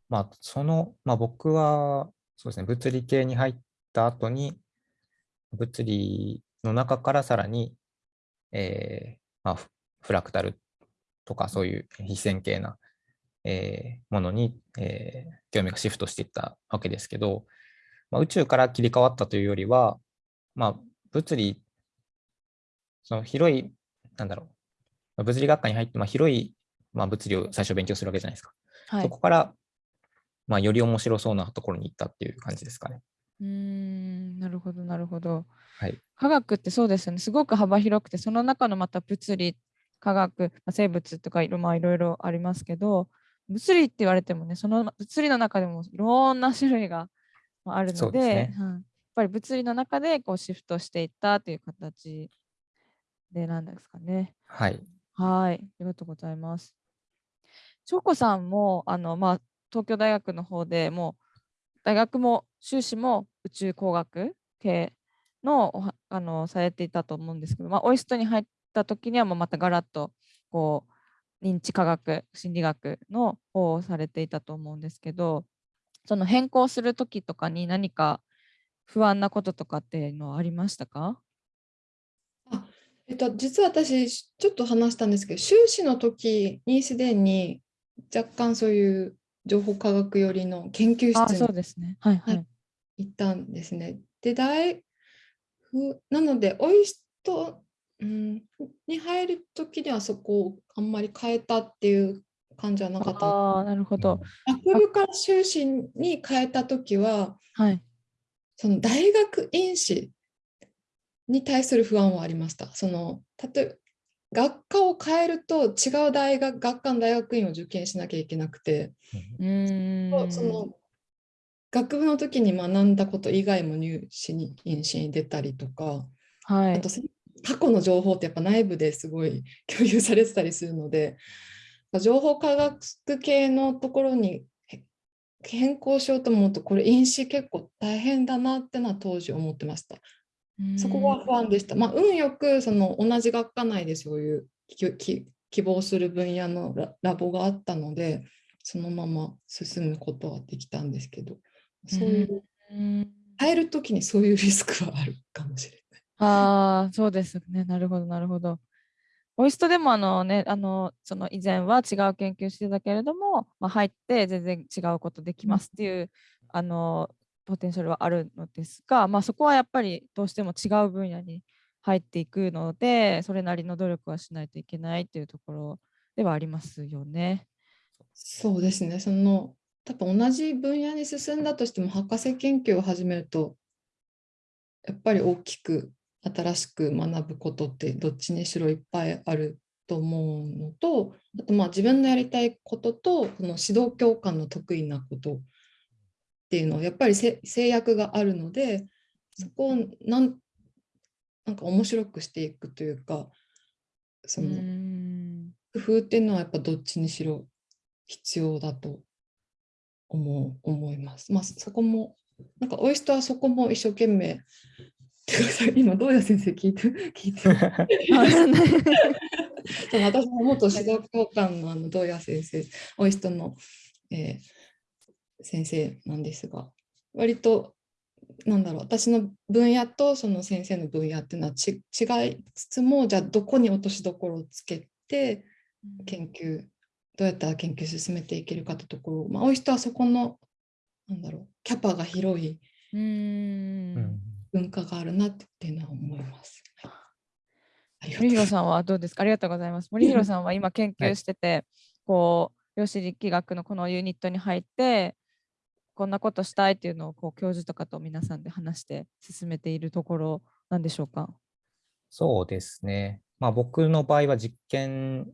[SPEAKER 2] まあ、その、まあ、僕は、そうですね、物理系に入った後に、物理の中からさらに、えーまあ、フラクタルとかそういう非線形な、えー、ものに、えー、興味がシフトしていったわけですけど、まあ、宇宙から切り替わったというよりは、まあ、物理、その広い、なんだろう、物理学科に入って、まあ、広い、まあ、物理を最初勉強するわけじゃないですか。はい、そこから、まあ、より面白そうなところに行ったっていう感じですかね。
[SPEAKER 1] うんなるほどなるほど。
[SPEAKER 2] はい、
[SPEAKER 1] 科学ってそうですよねすごく幅広くてその中のまた物理科学、生物とかいろ,、まあ、いろいろありますけど、物理って言われてもね、その物理の中でもいろんな種類があるので、でねうん、やっぱり物理の中でこうシフトしていったという形でなんですかね。
[SPEAKER 2] はい。
[SPEAKER 1] はい。ありがとうございます。翔子さんもあの、まあ、東京大学の方でも大学も修士も宇宙工学系のあのされていたと思うんですけど、まあ、オイストに入っった時にはもうまたガラッとこう認知科学心理学の方をされていたと思うんですけどその変更する時とかに何か不安なこととかっていうのはありましたか？
[SPEAKER 3] あえっと、実は私ちょっと話したんですけど修士の時にすでに若干そういう情報科学寄りの研究室
[SPEAKER 1] にそうですね、はいはい、
[SPEAKER 3] 行ったんですね。で、大ふなので、オイスト、うん、に入るときにはそこをあんまり変えたっていう感じはなかった。
[SPEAKER 1] ああ、なるほど。
[SPEAKER 3] 学部から修士に変えたときは、
[SPEAKER 1] はい。
[SPEAKER 3] その大学院士に対する不安はありました。その例えば学科を変えると違う大学学科の大学院を受験しなきゃいけなくて、
[SPEAKER 1] うーん。
[SPEAKER 3] その学部の時に学んだこと以外も入試に院試に出たりとか、
[SPEAKER 1] はい
[SPEAKER 3] あと。過去の情報ってやっぱ内部ですごい共有されてたりするので情報科学系のところにへ変更しようと思うとこれ院試結構大変だなってのは当時思ってました。そこは不安でした。まあ、運よくその同じ学科内でそういう希望する分野のララボがあったのでそのまま進むことはできたんですけどそういう
[SPEAKER 1] うん
[SPEAKER 3] 変えるときにそういうリスクはあるかもしれない。
[SPEAKER 1] ああ、そうですね。なるほど、なるほど。オイストでもあのね、あの、その以前は違う研究してたけれども、まあ、入って全然違うことできますっていう、あの、ポテンシャルはあるのですが、まあ、そこはやっぱりどうしても違う分野に入っていくので、それなりの努力はしないといけないっていうところではありますよね。
[SPEAKER 3] そうですね。その多分同じ分野に進んだとしても博士研究を始めるとやっぱり大きく新しく学ぶことってどっちにしろいっぱいあると思うのとあとまあ自分のやりたいこととこの指導教官の得意なことっていうのはやっぱりせ制約があるのでそこをなんなんか面白くしていくというかそうの工夫っていうのはやっぱどっちにしろ必要だと思う思います。まあそこもなんかオイストはそこも一生懸命 今どうや先生聞いて 聞いて 私も元指導教官のあの堂谷先生オイストの、えー先生なんですが割となんだろう私の分野とその先生の分野っていうのはち違いつつもじゃあどこに落としどころをつけて研究どうやったら研究進めていけるかってところ、まあ、多い人はそこのなんだろうキャパが広いう
[SPEAKER 2] ん。
[SPEAKER 3] 文化があるなっていうのは思います。はい、
[SPEAKER 1] 森弘さんはどうですか？ありがとうございます。森弘さんは今研
[SPEAKER 2] はい
[SPEAKER 1] 究してて、こう、量子力学のこのユニットに入って、こんなことしたいっていうのをこう教授とかと皆さんで話して進めているところなんでしょうか？
[SPEAKER 2] そうですね。まあ、僕の場合は実験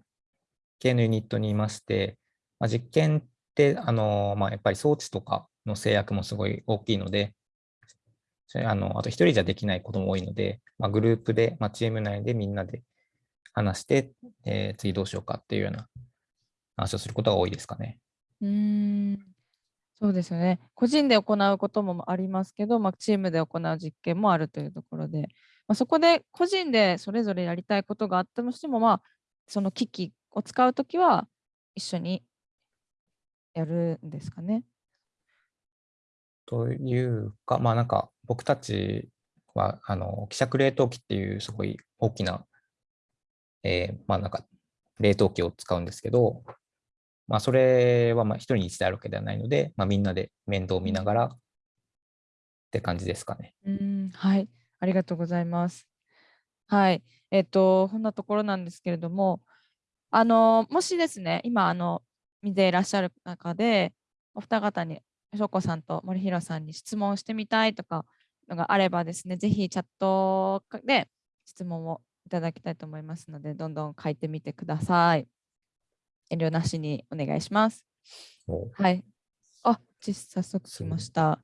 [SPEAKER 2] 系のユニットにいまして、まあ、実験ってあの、まあ、やっぱり装置とかの制約もすごい大きいので、あのあと一人じゃできないことも多いので、まあ、グループで、まあ、チーム内でみんなで話して、えー次どうしようかっていうような話をすることが多いですかね。
[SPEAKER 1] うんそうですよね。個人で行うこともありますけど、まあ、チームで行う実験もあるというところで、まあ、そこで個人でそれぞれやりたいことがあったとしても、まあ、その機器を使うときは一緒にやるんですかね。
[SPEAKER 2] というか、まあなんか僕たちはあの希釈冷凍機っていうすごい大きな、えーまあなんか冷凍機を使うんですけど、まあそれはまあ一人に一台あるわけではないので、まあみんなで面倒を見ながらって感じですかね。
[SPEAKER 1] うんはい、ありがとうございます。はい、えっ、と、こんなところなんですけれども、あの、もしですね、今、あの、見ていらっしゃる中で、お二方に、翔子さんと森弘さんに質問してみたいとかのがあればですね、ぜひチャットで質問をいただきたいと思いますので、どんどん書いてみてください。遠慮なしにお願いします。はい。あ、ち早速来ました。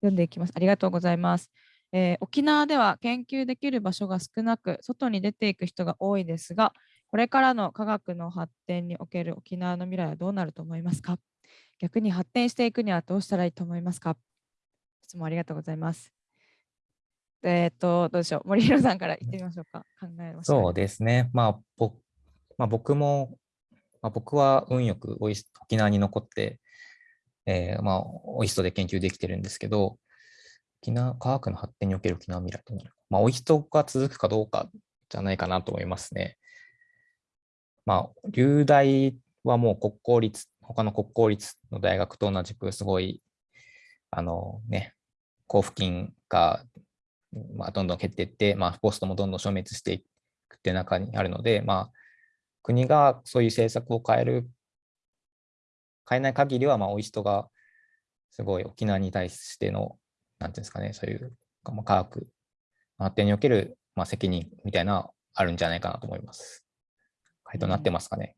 [SPEAKER 1] 読んでいきます。ありがとうございます。えー沖縄では研究できる場所が少なく、外に出ていく人が多いですが、これからの科学の発展における沖縄の未来はどうなると思いますか？逆に発展していくにはどうしたらいいと思いますか？質問ありがとうございます。えっ、と、どうでしょう？森弘さんから言ってみましょうか。考えまし
[SPEAKER 2] そうですね。まあ、ぼまあ、僕も、まあ、僕は運よくオイス沖縄に残って、えーまあ、オイストで研究できてるんですけど、沖縄科学の発展における沖縄未来となる。まあ、オイストが続くかどうかじゃないかなと思いますね。まあ、流大はもう国公立、他の国公立の大学と同じくすごい、あのね、交付金が、まあ、どんどん減っていって、まあ、ポストもどんどん消滅していくっていう中にあるので、まあ、国がそういう政策を変える、変えない限りは、まあ、オイストがすごい沖縄に対しての、なんていうんですかね、そういうまあ科学発展における、まあ、責任みたいなあるんじゃないかなと思います。回答になってますかね。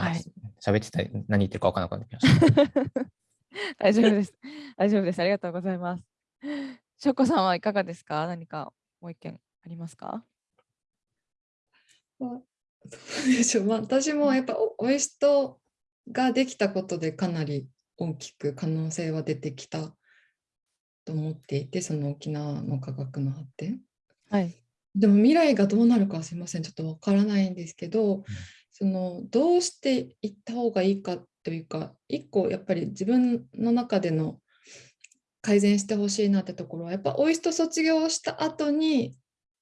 [SPEAKER 1] うんはい。
[SPEAKER 2] 喋ってたり何言ってるか分からなくなってきました。
[SPEAKER 1] 大丈夫です。大丈夫です。ありがとうございます。しょこさんはいかがですか？何かもう一件ありますか？
[SPEAKER 3] どうでしょう、まあ、私もやっぱおオイストができたことでかなり大きく可能性は出てきたと思っていてその沖縄の科学の発展
[SPEAKER 1] はい。
[SPEAKER 3] でも未来がどうなるかはすいませんちょっとわからないんですけど、そのどうしていった方がいいかというか一個やっぱり自分の中での改善してほしいなってところはやっぱオイスト卒業した後に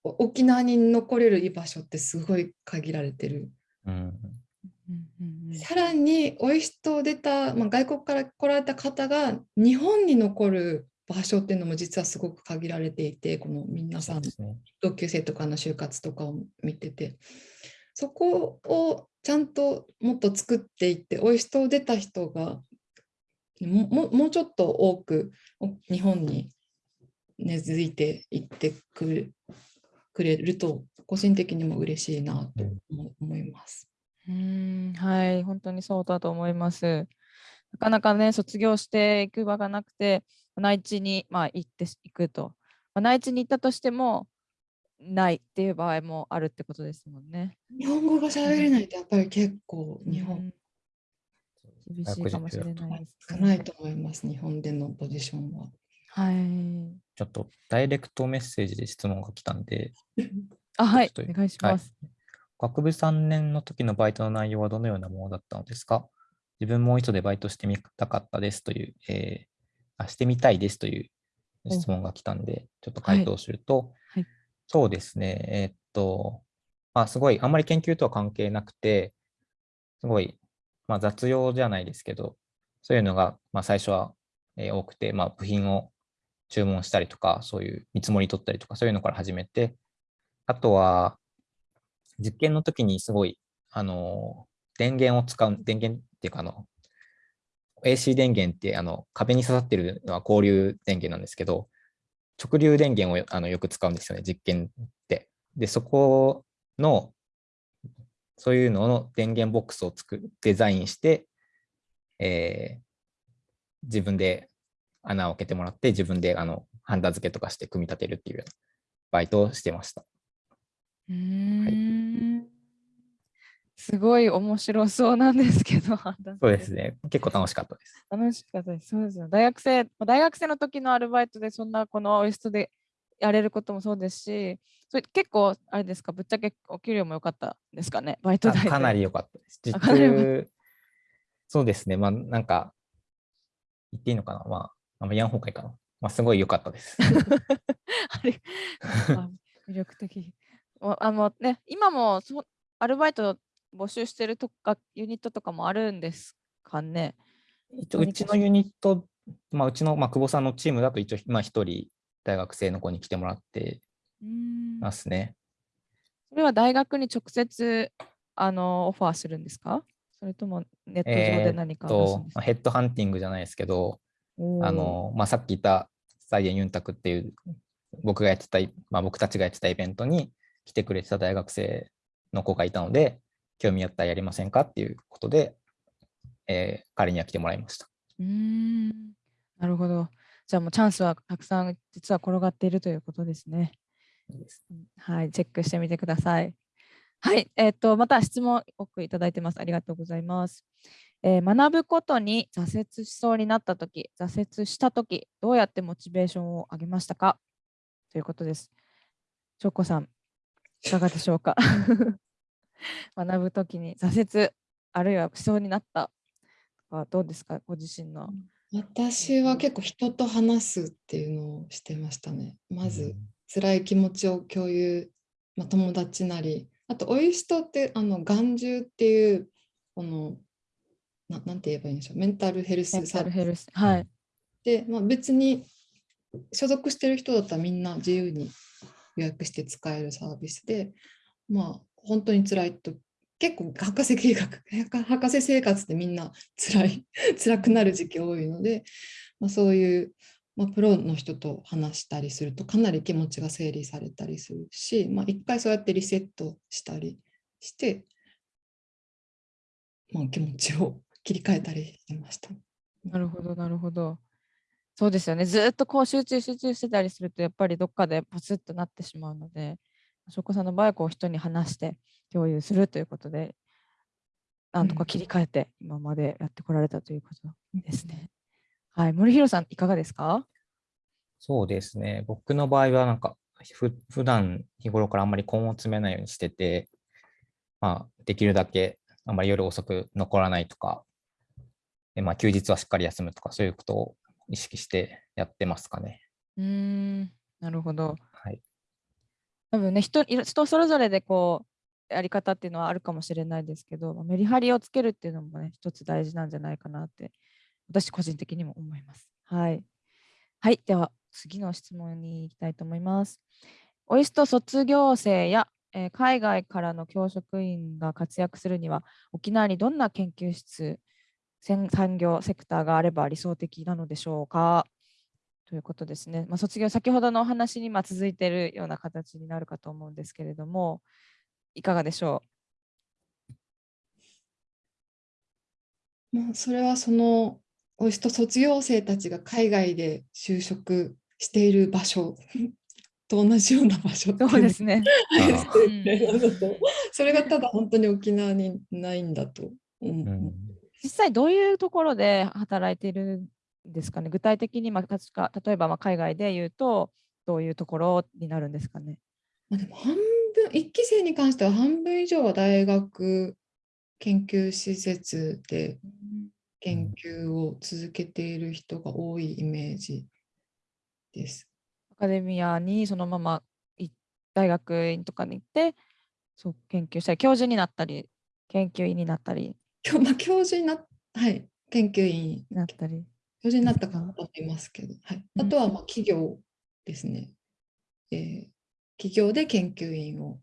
[SPEAKER 3] お沖縄に残れる居場所ってすごい限られてる。
[SPEAKER 2] うん
[SPEAKER 1] うんうんうん
[SPEAKER 3] さらにオイストを出た、まあ、外国から来られた方が日本に残る場所っていうのも実はすごく限られていてこの皆さ
[SPEAKER 2] ん。
[SPEAKER 3] 同級生とかの就活とかを見ててそこをちゃんともっと作っていってオイストを出た人がもももうちょっと多くお日本に根付いていってくれくれると個人的にも嬉しいなと思思います。
[SPEAKER 1] うーんはい、本当にそうだと思います。なかなかね、卒業していく場がなくて、内地に、まあ、行っていくと。まあ、内地に行ったとしても、ないっていう場合もあるってことですもんね。
[SPEAKER 3] 日本語が喋れないとやっぱり結構日本
[SPEAKER 1] うん厳しいかもしれないです
[SPEAKER 3] 少
[SPEAKER 1] ね。
[SPEAKER 3] ないと思います日本でのポジションは。
[SPEAKER 1] はい。
[SPEAKER 2] ちょっとダイレクトメッセージで質問が来たんで、
[SPEAKER 1] あ、はい、お願いし
[SPEAKER 2] はい
[SPEAKER 1] ます。
[SPEAKER 2] 学部3年の時のバイトの内容はどのようなものだったのですか？自分もう一度でバイトしてみたかったですという、えーあ、してみたいですという質問が来たんで、ちょっと回答すると、
[SPEAKER 1] はい
[SPEAKER 2] そうですね、えーっと、まあ、すごい、あんまり研究とは関係なくて、すごい、まあ、雑用じゃないですけど、そういうのが、まあ、最初は、え多くて、まあ、部品を注文したりとか、そういう見積もり取ったりとか、そういうのから始めて、あとは、実験の時にすごい、あの、電源を使う、電源っていうか、あの、AC 電源ってあの壁に刺さってるのは交流電源なんですけど、直流電源をあのよく使うんですよね、実験って。で、そこの、そういうのの電源ボックスを作るデザインして、えー自分で穴を開けてもらって、自分であのハンダ付けとかして組み立てるっていうようなバイトをしてました。
[SPEAKER 1] うーん。すごい面白そうなんですけど、
[SPEAKER 2] そうですね。結構楽しかったです。
[SPEAKER 1] 楽しかったです。そうですよ。大学生、まあ大学生の時のアルバイトでそんなこのオイストでやれることもそうですし、それ結構あれですか、ぶっちゃけお給料も良かったですかね、バイト
[SPEAKER 2] あ
[SPEAKER 1] 代で
[SPEAKER 2] かなり良かったです。実
[SPEAKER 1] あかなり良かっ
[SPEAKER 2] 中、そうですね。まあ、なんか、言っていいのかな？まあ、あんま言わん方がいいかな。まあ、すごい良かったです。
[SPEAKER 1] あれあ魅力的。ああのね、今もそうアルバイト募集してるとかユニットとかもあるんですかね？
[SPEAKER 2] 一応、うちのユニット、まあ、うちの、まあ、久保さんのチームだと一応、まあ、一人、大学生の子に来てもらってますね。
[SPEAKER 1] それは大学に直接あのオファーするんですか？それともネット上で何か
[SPEAKER 2] とまあヘッドハンティングじゃないですけど、あの、まあ、さっき言ったサイエンユンタクっていう、僕がやってたイ、まあ、僕たちがやってたイベントに来てくれてた大学生の子がいたので、興味あったらやりませんかっていうことで、えー彼には来てもらいました。
[SPEAKER 1] うーんなるほど。じゃあもうチャンスはたくさん実は転がっているということですね。うんはい、チェックしてみてください。はい、えっ、と、また質問多くいただいてます。ありがとうございます。えー学ぶことに挫折しそうになったとき、挫折したとき、どうやってモチベーションを上げましたか？ということです。しょうこさん、いかがでしょうか？学ぶときに挫折、あるいはしそうになったとか、どうですか？ご自身の。
[SPEAKER 3] 私は結構人と話すっていうのをしてましたね。まず辛い気持ちを共有、まあ、友達なりあとオイストってあの眼中っていうこのななんて言えばいいんでしょう？メンタルヘルスサービス。
[SPEAKER 1] はい。
[SPEAKER 3] で、まあ、別に所属してる人だったらみんな自由に予約して使えるサービスで、まあ、本当に辛いと、結構博士計画、博士生活ってみんな辛い、辛くなる時期多いので、まあ、そういうまあ、プロの人と話したりするとかなり気持ちが整理されたりするし、まあ、一回そうやってリセットしたりして、まあ、気持ちを切り替えたりしてました。
[SPEAKER 1] なるほど、なるほど。そうですよね。ずっとこう集中集中してたりすると、やっぱりどっかでポツッとなってしまうので、翔子さんの場合はこう人に話して共有するということで、なんとか切り替えて今までやってこられたということですね。はい、森弘さん、いかがですか？
[SPEAKER 2] そうですね。僕の場合は、なんか、ふ普段日頃からあんまり根を詰めないようにしてて、まあ、できるだけあんまり夜遅く残らないとか、でまあ、休日はしっかり休むとか、そういうことを意識してやってますかね。
[SPEAKER 1] うん、なるほど。多分ね人、人それぞれでこう、やり方っていうのはあるかもしれないですけど、メリハリをつけるっていうのもね、一つ大事なんじゃないかなって私個人的にも思います。はい。はい、では次の質問に行きたいと思います。オイスト卒業生や、えー、海外からの教職員が活躍するには、沖縄にどんな研究室、産業セクターがあれば理想的なのでしょうか？ということですね。まあ、卒業、先ほどのお話にま続いているような形になるかと思うんですけれども、いかがでしょ
[SPEAKER 3] う？まあ、それはそのおしと卒業生たちが海外で就職している場所 と同じような場所
[SPEAKER 1] そうですね。
[SPEAKER 3] それがただ本当に沖縄にないんだと思う。うん
[SPEAKER 1] 実際どういうところで働いているんですかね具体的に、まあ、確か例えばまあ海外で言うとどういうところになるんですかね
[SPEAKER 3] まあでも半分1期生に関しては半分以上は大学研究施設で研究を続けている人が多いイメージです。
[SPEAKER 1] アカデミアにそのまま大学院とかに行ってそう研究したり教授になったり研究員になったり。
[SPEAKER 3] まあ、教授になはい研究員に
[SPEAKER 1] なったり。
[SPEAKER 3] 教授になった方もいますけど、はい、あとはまあ企業ですね、えー。企業で研究員を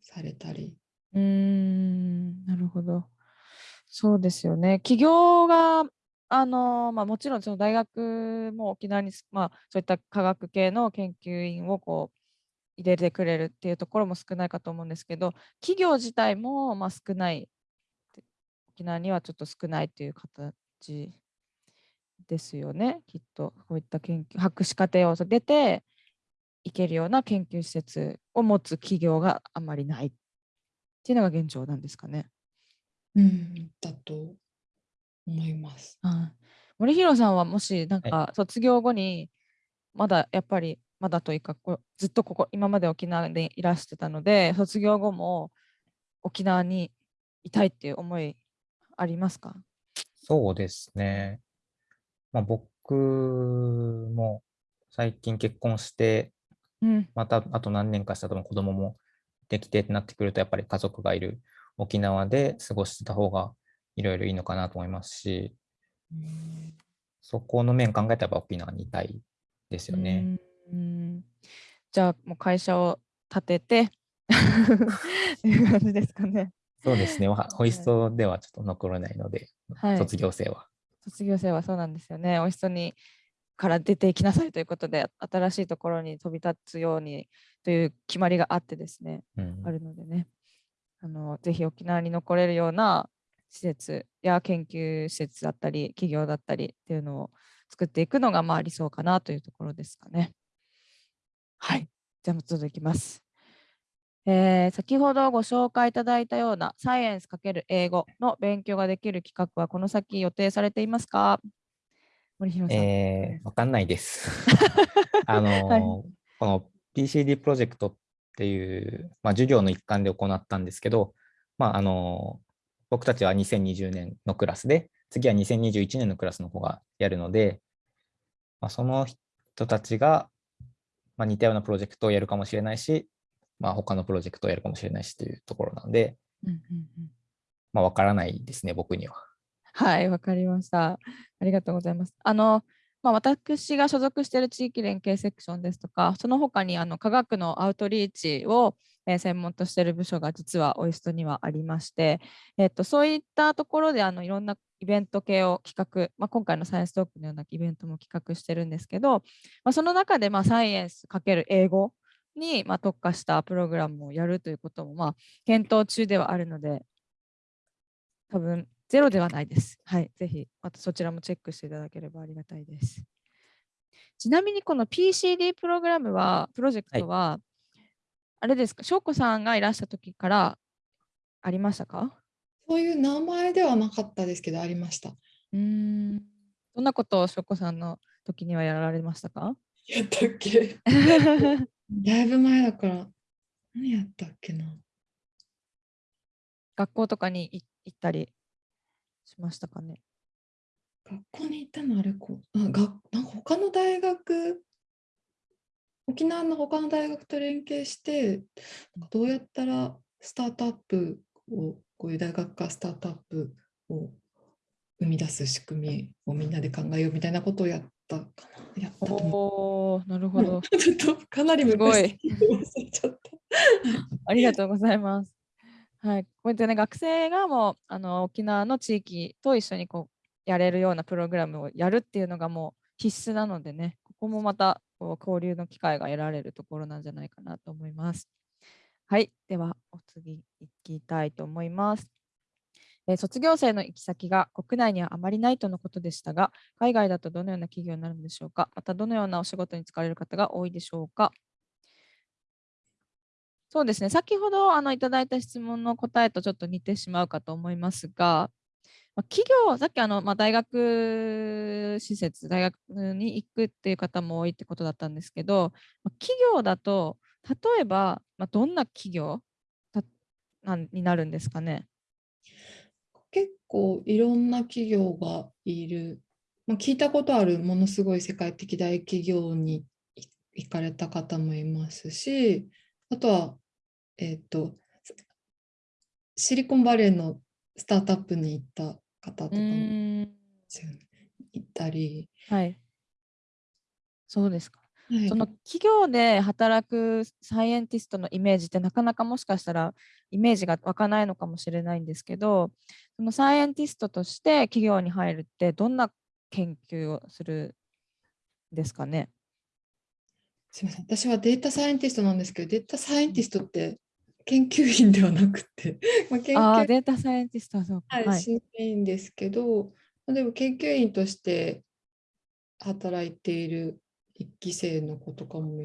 [SPEAKER 3] されたり。
[SPEAKER 1] うん、なるほど。そうですよね。企業が、あのまあ、もちろんその大学も沖縄に、まあ、そういった科学系の研究員をこう入れてくれるっていうところも少ないかと思うんですけど、企業自体もまあ少ない、沖縄にはちょっと少ないという形ですよね、きっと。こういった研究、博士課程を出ていけるような研究施設を持つ企業があまりないっていうのが現状なんですかね。
[SPEAKER 3] うん、だと思います。
[SPEAKER 1] あ森弘さんはもしなんか卒業後にまだやっぱりまだというかこずっとここ今まで沖縄でいらしてたので卒業後も沖縄にいたいっていう思いありますか
[SPEAKER 2] そうですね。まあ、僕も最近結婚して、うん、またあと何年かしたと子供もできてってなってくるとやっぱり家族がいる沖縄で過ごしてた方がいろいろいいのかなと思いますし、そこの面考えたら沖縄にいたいですよね。
[SPEAKER 1] うんじゃあもう会社を立ててという感じですかね。
[SPEAKER 2] そうですね。ホイストではちょっと残らないので、はい、卒業生は。
[SPEAKER 1] 卒業生はそうなんですよね。ホイストにから出ていきなさいということで、新しいところに飛び立つようにという決まりがあってですね、うん、あるのでね。あのぜひ沖縄に残れるような施設や研究施設だったり企業だったりっていうのを作っていくのがまあ理想かなというところですかね。はい。じゃあ続きます。えー、先ほどご紹介いただいたようなサイエンス×英語の勉強ができる企画はこの先予定されていますか？
[SPEAKER 2] 森弘さん。えー、わかんないです。あのーはい、この PCD プロジェクトっていう、まあ、授業の一環で行ったんですけど、まあ、あの僕たちは2020年のクラスで、次は2021年のクラスの方がやるので、まあ、その人たちが、まあ、似たようなプロジェクトをやるかもしれないし、まあ、他のプロジェクトをやるかもしれないしというところなので、うんうんうんまあ、わからないですね、僕には。
[SPEAKER 1] はい、わかりました。ありがとうございます。あの、まあ、私が所属している地域連携セクションですとか、その他にあの科学のアウトリーチを、え専門としている部署が実はオイストにはありまして、えっと、そういったところであのいろんなイベント系を企画、まあ、今回のサイエンストークのようなイベントも企画してるんですけど、まあ、その中でまあサイエンスかける英語にまあ特化したプログラムをやるということもまあ検討中ではあるので、多分ゼロではないです。はい、ぜひまたそちらもチェックしていただければありがたいです。ちなみにこの PCD プログラムは、プロジェクトは、はい、あれですか、翔子さんがいらした時からありましたか？
[SPEAKER 3] そういう名前ではなかったですけど、ありました。
[SPEAKER 1] うん。どんなことを翔子さんの時にはやられましたか？
[SPEAKER 3] やったっけ？だいぶ前だから、何やったっけな。
[SPEAKER 1] 学校とかに行ったりしましたかね
[SPEAKER 3] 学校に行ったのあれこあがなんか他の大学沖縄の他の大学と連携してどうやったらスタートアップをこういう大学かスタートアップを生み出す仕組みをみんなで考えようみたいなことをやったかな。やったと
[SPEAKER 1] 思う。なるほど。
[SPEAKER 3] ちょっとかなり
[SPEAKER 1] すご い。ありがとうございます。はい、こうやってね、学生がもうあの沖縄の地域と一緒にこうやれるようなプログラムをやるっていうのがもう必須なのでね、ここもまたこう交流の機会が得られるところなんじゃないかなと思います。はい、ではお次行きたいと思います。え卒業生の行き先が国内にはあまりないとのことでしたが、海外だとどのような企業になるのでしょうか？またどのようなお仕事に就かれる方が多いでしょうか？そうですね、先ほどあのいただいた質問の答えとちょっと似てしまうかと思いますが、ま企業、さっきあの、まあ、大学施設、大学に行くっていう方も多いってことだったんですけど、ま企業だと、例えば、まあ、どんな企業になるんですかね？
[SPEAKER 3] 結構いろんな企業がいる、まあ、聞いたことあるものすごい世界的大企業に行かれた方もいますし、あとは、えっ、ー、と、シリコンバレーのスタートアップに行った方とかもいたり。
[SPEAKER 1] はい。そうですか。はい、その企業で働くサイエンティストのイメージってなかなかもしかしたらイメージが湧かないのかもしれないんですけどそのサイエンティストとして企業に入るってどんな研究をするんですかね？
[SPEAKER 3] すみません。私はデータサイエンティストなんですけどデータサイエンティストって研究員ではなくて、
[SPEAKER 1] まあ、研究データサイエンティストはそう
[SPEAKER 3] か、はい、しないんですけど、でも研究員として働いている一期生の子とかも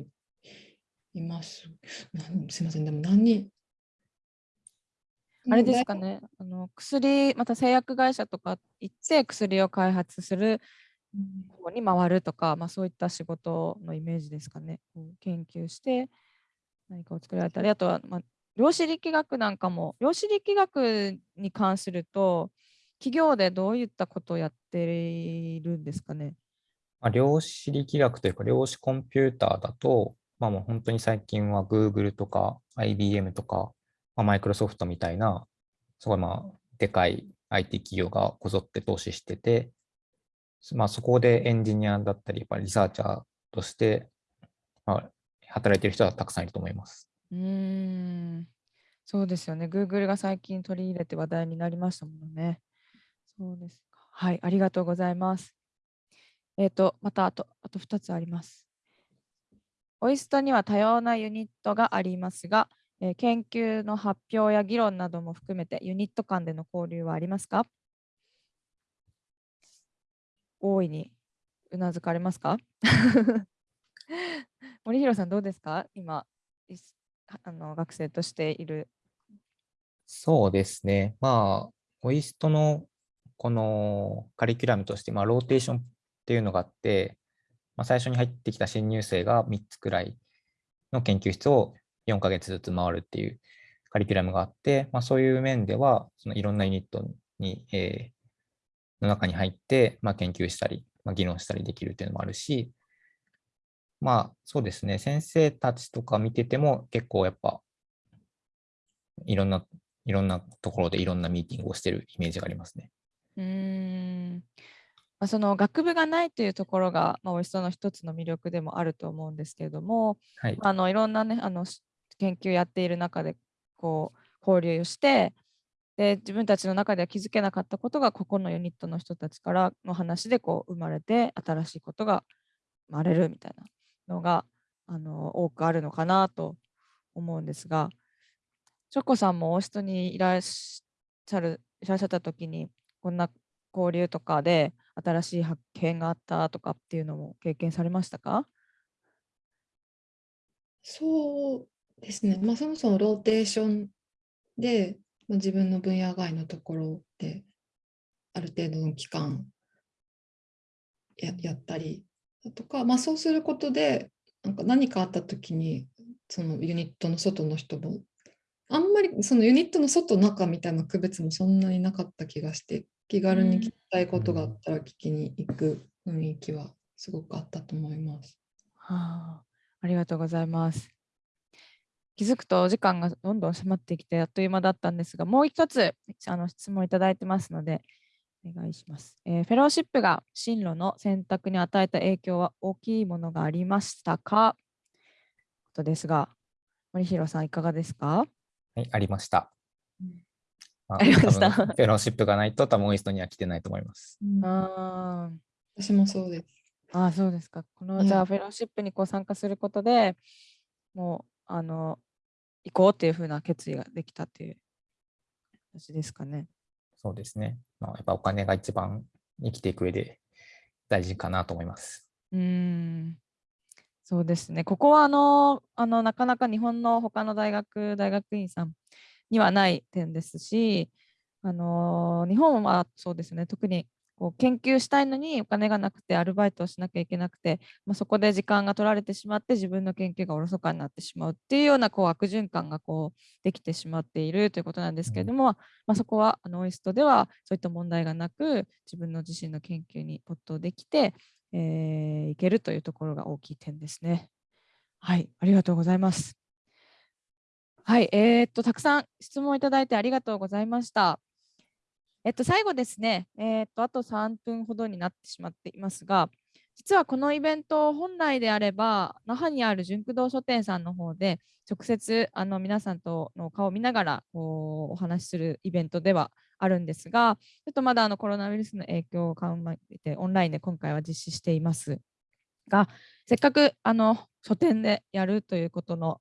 [SPEAKER 3] います。すみません、でも何人？
[SPEAKER 1] あれですかね、あの薬、また製薬会社とか行って薬を開発する方に回るとか、まあ、そういった仕事のイメージですかね。研究して何かを作られたり、あとは、まあ、量子力学なんかも、量子力学に関すると、企業でどういったことをやっているんですかね。
[SPEAKER 2] まあ、量子力学というか、量子コンピューターだと、まあ、もう本当に最近は Google とか IBM とか、まあ、マイクロソフトみたいな、すごいまあ、でかい IT 企業がこぞって投資してて、まあ、そこでエンジニアだったり、やっぱリサーチャーとして、まあ、働いてる人はたくさんいると思います。
[SPEAKER 1] うん、そうですよね。Google が最近取り入れて話題になりましたもんね。そうですか。はい、ありがとうございます。えっ、と、またあと、あと2つあります。オイストには多様なユニットがありますが、えー研究の発表や議論なども含めてユニット間での交流はありますか？大いにうなずかれますか？森弘さんどうですか？今あの学生としている。
[SPEAKER 2] そうですね。まあ、オイストのこのカリキュラムとして、まあ、ローテーションっていうのがあって、まあ、最初に入ってきた新入生が3つくらいの研究室を4ヶ月ずつ回るっていうカリキュラムがあって、まあ、そういう面では、そのいろんなユニットに、えー、の中に入って、まあ、研究したり、まあ、議論したりできるっていうのもあるし、まあそうですね、先生たちとか見てても結構やっぱいろんな、いろんなところでいろんなミーティングをしてるイメージがありますね。
[SPEAKER 1] うんまあ、その学部がないというところが、まあ、おいしさの一つの魅力でもあると思うんですけれども、
[SPEAKER 2] はい。
[SPEAKER 1] あのいろんなねあのし研究やっている中でこう交流をしてで自分たちの中では気づけなかったことがここのユニットの人たちからの話でこう生まれて新しいことが生まれるみたいなのがあの多くあるのかなと思うんですがチョコさんもオーストにいらっしゃるいらっしゃった時にこんな交流とかで新しい発見があったとかっていうのも経験されましたか？
[SPEAKER 3] そうですね。まあ、そもそもローテーションで、ま、自分の分野外のところである程度の期間ややったりだとか、まあ、そうすることでなんか何かあった時にそのユニットの外の人もあんまりそのユニットの外中みたいな区別もそんなになかった気がして気軽に聞きたいことがあったら聞きに行く雰囲気はすごくあったと思います。
[SPEAKER 1] はあ、ありがとうございます。気づくとお時間がどんどん迫ってきてあっという間だったんですが、もう一つあの質問いただいてますので、お願いします、えーフェローシップが進路の選択に与えた影響は大きいものがありましたか？ことですが、森弘さんいかがですか？
[SPEAKER 2] はい、ありました。
[SPEAKER 1] ありました
[SPEAKER 2] フェローシップがないと多分オイストには来てないと思います。
[SPEAKER 1] あー
[SPEAKER 3] 私もそうです。
[SPEAKER 1] あー、そうですか。この、
[SPEAKER 3] うん
[SPEAKER 1] じゃあ、フェローシップにこう参加することでもう、あの、行こうっていうふうな決意ができたっていう形ですかね。
[SPEAKER 2] そうですね。まあ、やっぱお金が一番生きていく上で大事かなと思います。
[SPEAKER 1] うーん、そうですね。ここはあの、あのなかなか日本の他の大学、大学院さんにはない点ですし、あの日本はそうですね、特にこう研究したいのにお金がなくてアルバイトをしなきゃいけなくて、まあ、そこで時間が取られてしまって自分の研究がおろそかになってしまうっていうようなこう悪循環がこうできてしまっているということなんですけれども、まあ、そこはあのオイストではそういった問題がなく自分の自身の研究に没頭できて、えーいけるというところが大きい点ですね。はい、ありがとうございます。はい、えーっと、たくさん質問いただいてありがとうございました。えっと、最後ですね、えーっと、あと3分ほどになってしまっていますが、実はこのイベント、本来であれば、那覇にある純駆動書店さんの方で、直接あの皆さんとの顔を見ながらこうお話しするイベントではあるんですが、ちょっとまだあのコロナウイルスの影響を考えて、オンラインで今回は実施していますが、せっかくあの書店でやるということの、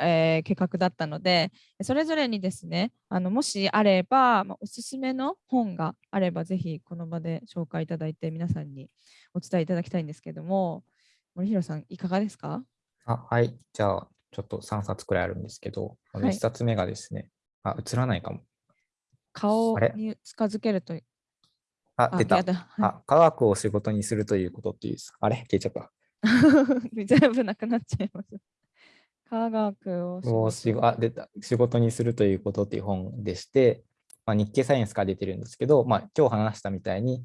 [SPEAKER 1] えー計画だったので、それぞれにですね、あのもしあれば、まあおすすめの本があれば、ぜひこの場で紹介いただいて、皆さんにお伝えいただきたいんですけども、森弘さん、いかがですか？
[SPEAKER 2] あはい。じゃあ、ちょっと3冊くらいあるんですけど、あの
[SPEAKER 1] はい
[SPEAKER 2] 1冊目がですね、あ、映らないかも。
[SPEAKER 1] 顔に近づけると、
[SPEAKER 2] あ、出たあ、科学を仕事にするということっていう、あれ？消えちゃった。
[SPEAKER 1] 全部なくなっちゃいます。科学を仕
[SPEAKER 2] を
[SPEAKER 1] 事
[SPEAKER 2] あ出た仕事にするということっていう本でして、まあ、日経サイエンスから出てるんですけど、まあ、今日話したみたいに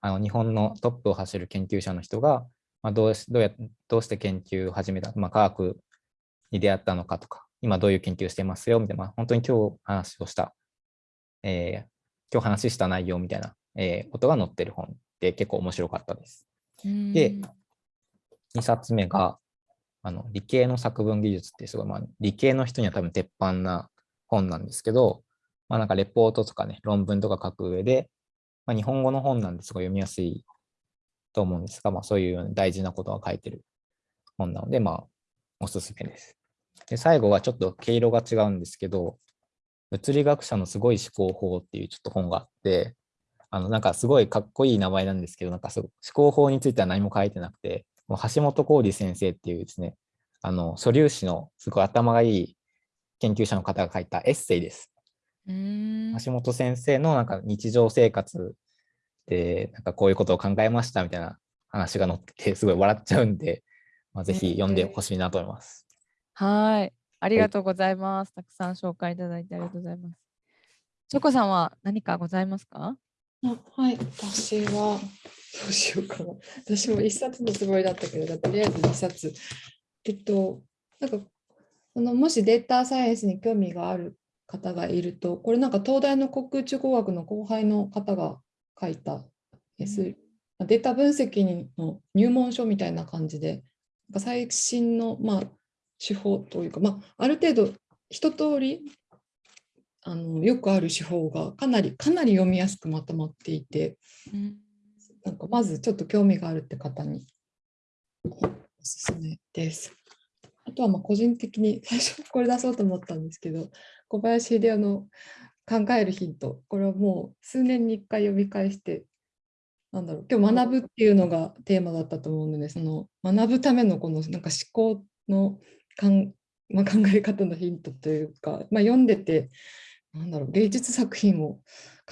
[SPEAKER 2] あの日本のトップを走る研究者の人が、まあ、どうしどうやどうして研究を始めた、まあ、科学に出会ったのかとか今どういう研究をしてますよみたいな、まあ、本当に今日話をした、えー今日話した内容みたいな、えーことが載ってる本で結構面白かったです。で
[SPEAKER 1] うん
[SPEAKER 2] 2冊目が、あの理系の作文技術ってすごい、まあ、理系の人には多分鉄板な本なんですけど、まあ、なんかレポートとかね、論文とか書く上で、まあ、日本語の本なんですごい読みやすいと思うんですが、まあ、そういう大事なことが書いてる本なので、まあ、おすすめです。で、最後はちょっと毛色が違うんですけど、物理学者のすごい思考法っていうちょっと本があって、あの、なんかすごいかっこいい名前なんですけど、なんかすごい思考法については何も書いてなくて、橋本浩二先生っていうですね、あの、素粒子のすごい頭がいい研究者の方が書いたエッセイです。
[SPEAKER 1] うん
[SPEAKER 2] 橋本先生のなんか日常生活で、なんかこういうことを考えましたみたいな話が載ってて、すごい笑っちゃうんで、まあ、ぜひ読んでほしいなと思います。
[SPEAKER 1] はい。あり
[SPEAKER 2] はい
[SPEAKER 1] がとうございます。たくさん紹介いただいてありがとうございます。チョコさんは何かございますか？
[SPEAKER 3] あはい、私は、どうしようかな。私も一冊のつもりだったけど、とりあえず二冊。えっと、なんか、そのもしデータサイエンスに興味がある方がいると、これなんか東大の航空宇宙工学の後輩の方が書いた、えすデータ分析の入門書みたいな感じで、最新の、まあ、手法というか、まあ、ある程度一通りあのよくある手法がかなりかなり読みやすくまとまっていて、うん、なんかまずちょっと興味があるって方におすすめです。あとはま個人的に 最初これ出そうと思ったんですけど小林秀夫の考えるヒントこれはもう数年に1回読み返してなんだろう今日学ぶっていうのがテーマだったと思うのでその学ぶためのこのなんか思考のかん、ま、考え方のヒントというか、まあ、読んでてなんだろう芸術作品を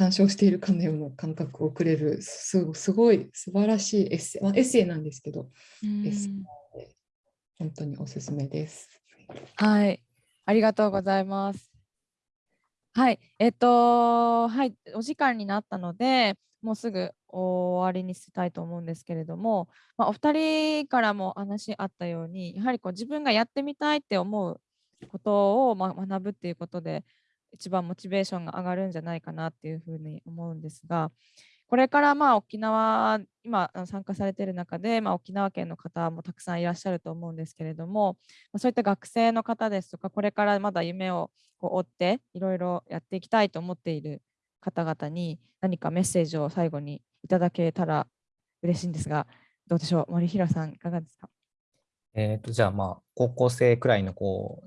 [SPEAKER 3] 鑑賞しているかのような感覚をくれるすごい素晴らしいエッセイ、まあ、エッセイなんですけど、エッセイ本当におすすめです。
[SPEAKER 1] はい、ありがとうございます。はい、えっと、はい、お時間になったので、もうすぐ終わりにしたいと思うんですけれども、まあ、お二人からも話あったように、やはりこう自分がやってみたいって思うことを、まあ、学ぶっていうことで、一番モチベーションが上がるんじゃないかなっていうふうに思うんですが、これからまあ沖縄、今参加されている中で、まあ、沖縄県の方もたくさんいらっしゃると思うんですけれども、そういった学生の方ですとか、これからまだ夢をこう追っていろいろやっていきたいと思っている方々に何かメッセージを最後にいただけたら嬉しいんですが、どうでしょう、森平さん、いかがですか？
[SPEAKER 2] えーと、じゃあ、まあ、高校生くらいの子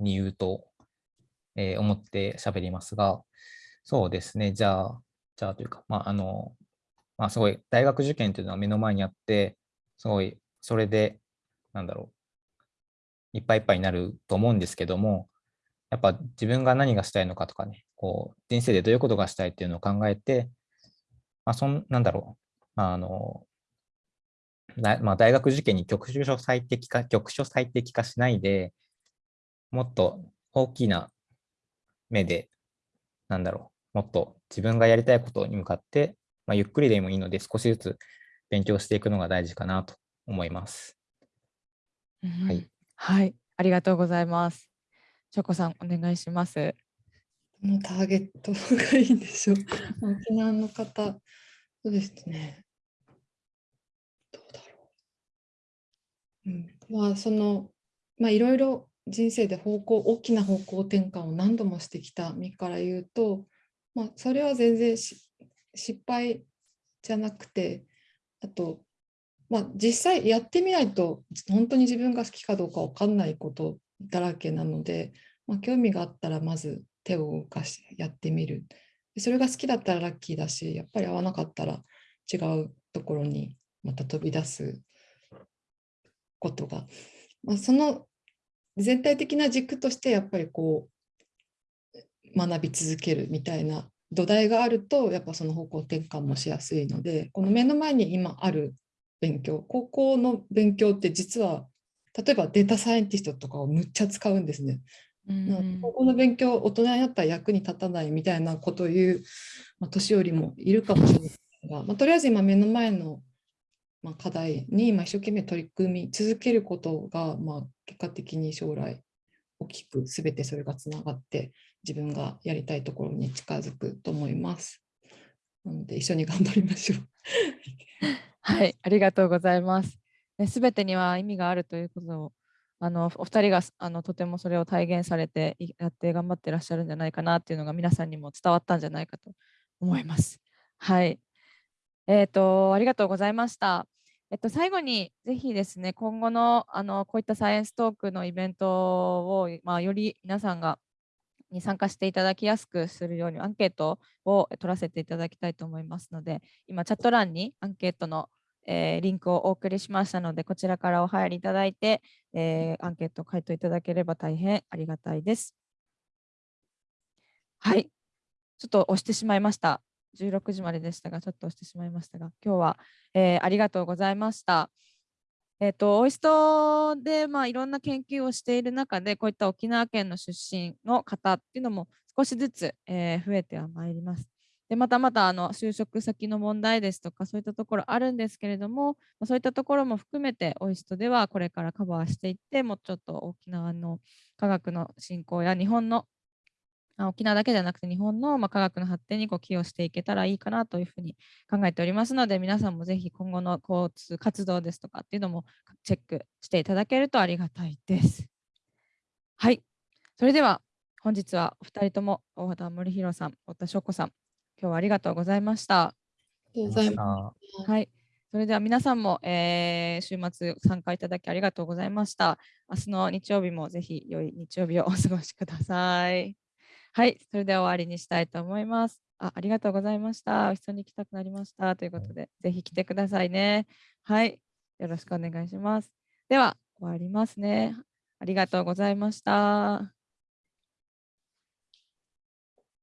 [SPEAKER 2] に言うと、えー、思って喋りますが、そうですね、じゃあ、じゃあというか、まあ、あの、まあ、すごい大学受験というのは目の前にあって、すごいそれで、なんだろう、いっぱいいっぱいになると思うんですけども、やっぱ自分が何がしたいのかとかね、こう、人生でどういうことがしたいっていうのを考えて、まあ、そん、なんだろう、あの、まあ、大学受験に局所最適化、局所最適化しないで、もっと大きな目で、なんだろう、もっと自分がやりたいことに向かって、まあ、ゆっくりでもいいので少しずつ勉強していくのが大事かなと思います。
[SPEAKER 1] うん、はい、はい、ありがとうございます。チョコさん、お願いします。
[SPEAKER 3] のターゲットがいいんでしょう。沖縄の方、そうですね。どうだろう。うん、まあ、その、まあ、いろいろ人生で方向、大きな方向転換を何度もしてきた身から言うと、まあ、それは全然失敗じゃなくて、あと、まあ、実際やってみないと本当に自分が好きかどうか分かんないことだらけなので、まあ、興味があったらまず手を動かしてやってみる。それが好きだったらラッキーだし、やっぱり合わなかったら違うところにまた飛び出すことが、まあ、その全体的な軸としてやっぱりこう学び続けるみたいな土台があるとやっぱその方向転換もしやすいのでこの目の前に今ある勉強高校の勉強って実は例えばデータサイエンティストとかをむっちゃ使うんですね。うん、高校の勉強大人になったら役に立たないみたいなことを言う、まあ、年寄りもいるかもしれないが、まあ、とりあえず今目の前の、まあ、課題に今一生懸命取り組み続けることが、まあ、結果的に将来大きく全てそれがつながって自分がやりたいところに近づくと思います。なので一緒に頑張りましょう。
[SPEAKER 1] はい、ありがとうございます。すべてには意味があるということをあのお二人があのとてもそれを体現されてやって頑張ってらっしゃるんじゃないかなっていうのが皆さんにも伝わったんじゃないかと思います。はい。えっ、ー、と、ありがとうございました。えっと、最後にぜひですね、今後のあのこういったサイエンストークのイベントを、まあ、より皆さんがに参加していただきやすくするようにアンケートを取らせていただきたいと思いますので、今チャット欄にアンケートのえー、リンクをお送りしましたので、こちらからお入りいただいて、えー、アンケート回答いただければ大変ありがたいです。はい。ちょっと押してしまいました。16時まででしたが、ちょっと押してしまいましたが、今日は、えー、ありがとうございました。えっ、ー、と、オイストで、まあ、いろんな研究をしている中で、こういった沖縄県の出身の方っていうのも少しずつ、えー、増えてはまいります。でまたまたあの就職先の問題ですとかそういったところあるんですけれどもそういったところも含めてオイストではこれからカバーしていってもうちょっと沖縄の科学の振興や日本の沖縄だけじゃなくて日本のまあ科学の発展にこう寄与していけたらいいかなというふうに考えておりますので皆さんもぜひ今後の交通活動ですとかっていうのもチェックしていただけるとありがたいです。はい、それでは本日はお二人とも大畑森弘さん、太田翔子さん、今日はありがとうございました。
[SPEAKER 3] ありがとうございます。
[SPEAKER 2] す。
[SPEAKER 1] はい。それでは皆さんも、えー週末参加いただきありがとうございました。明日の日曜日もぜひ良い日曜日をお過ごしください。はい。それでは終わりにしたいと思います。あありがとうございました。お一緒に行きたくなりました。ということで、ぜひ来てくださいね。はい。よろしくお願いします。では、終わりますね。ありがとうございました。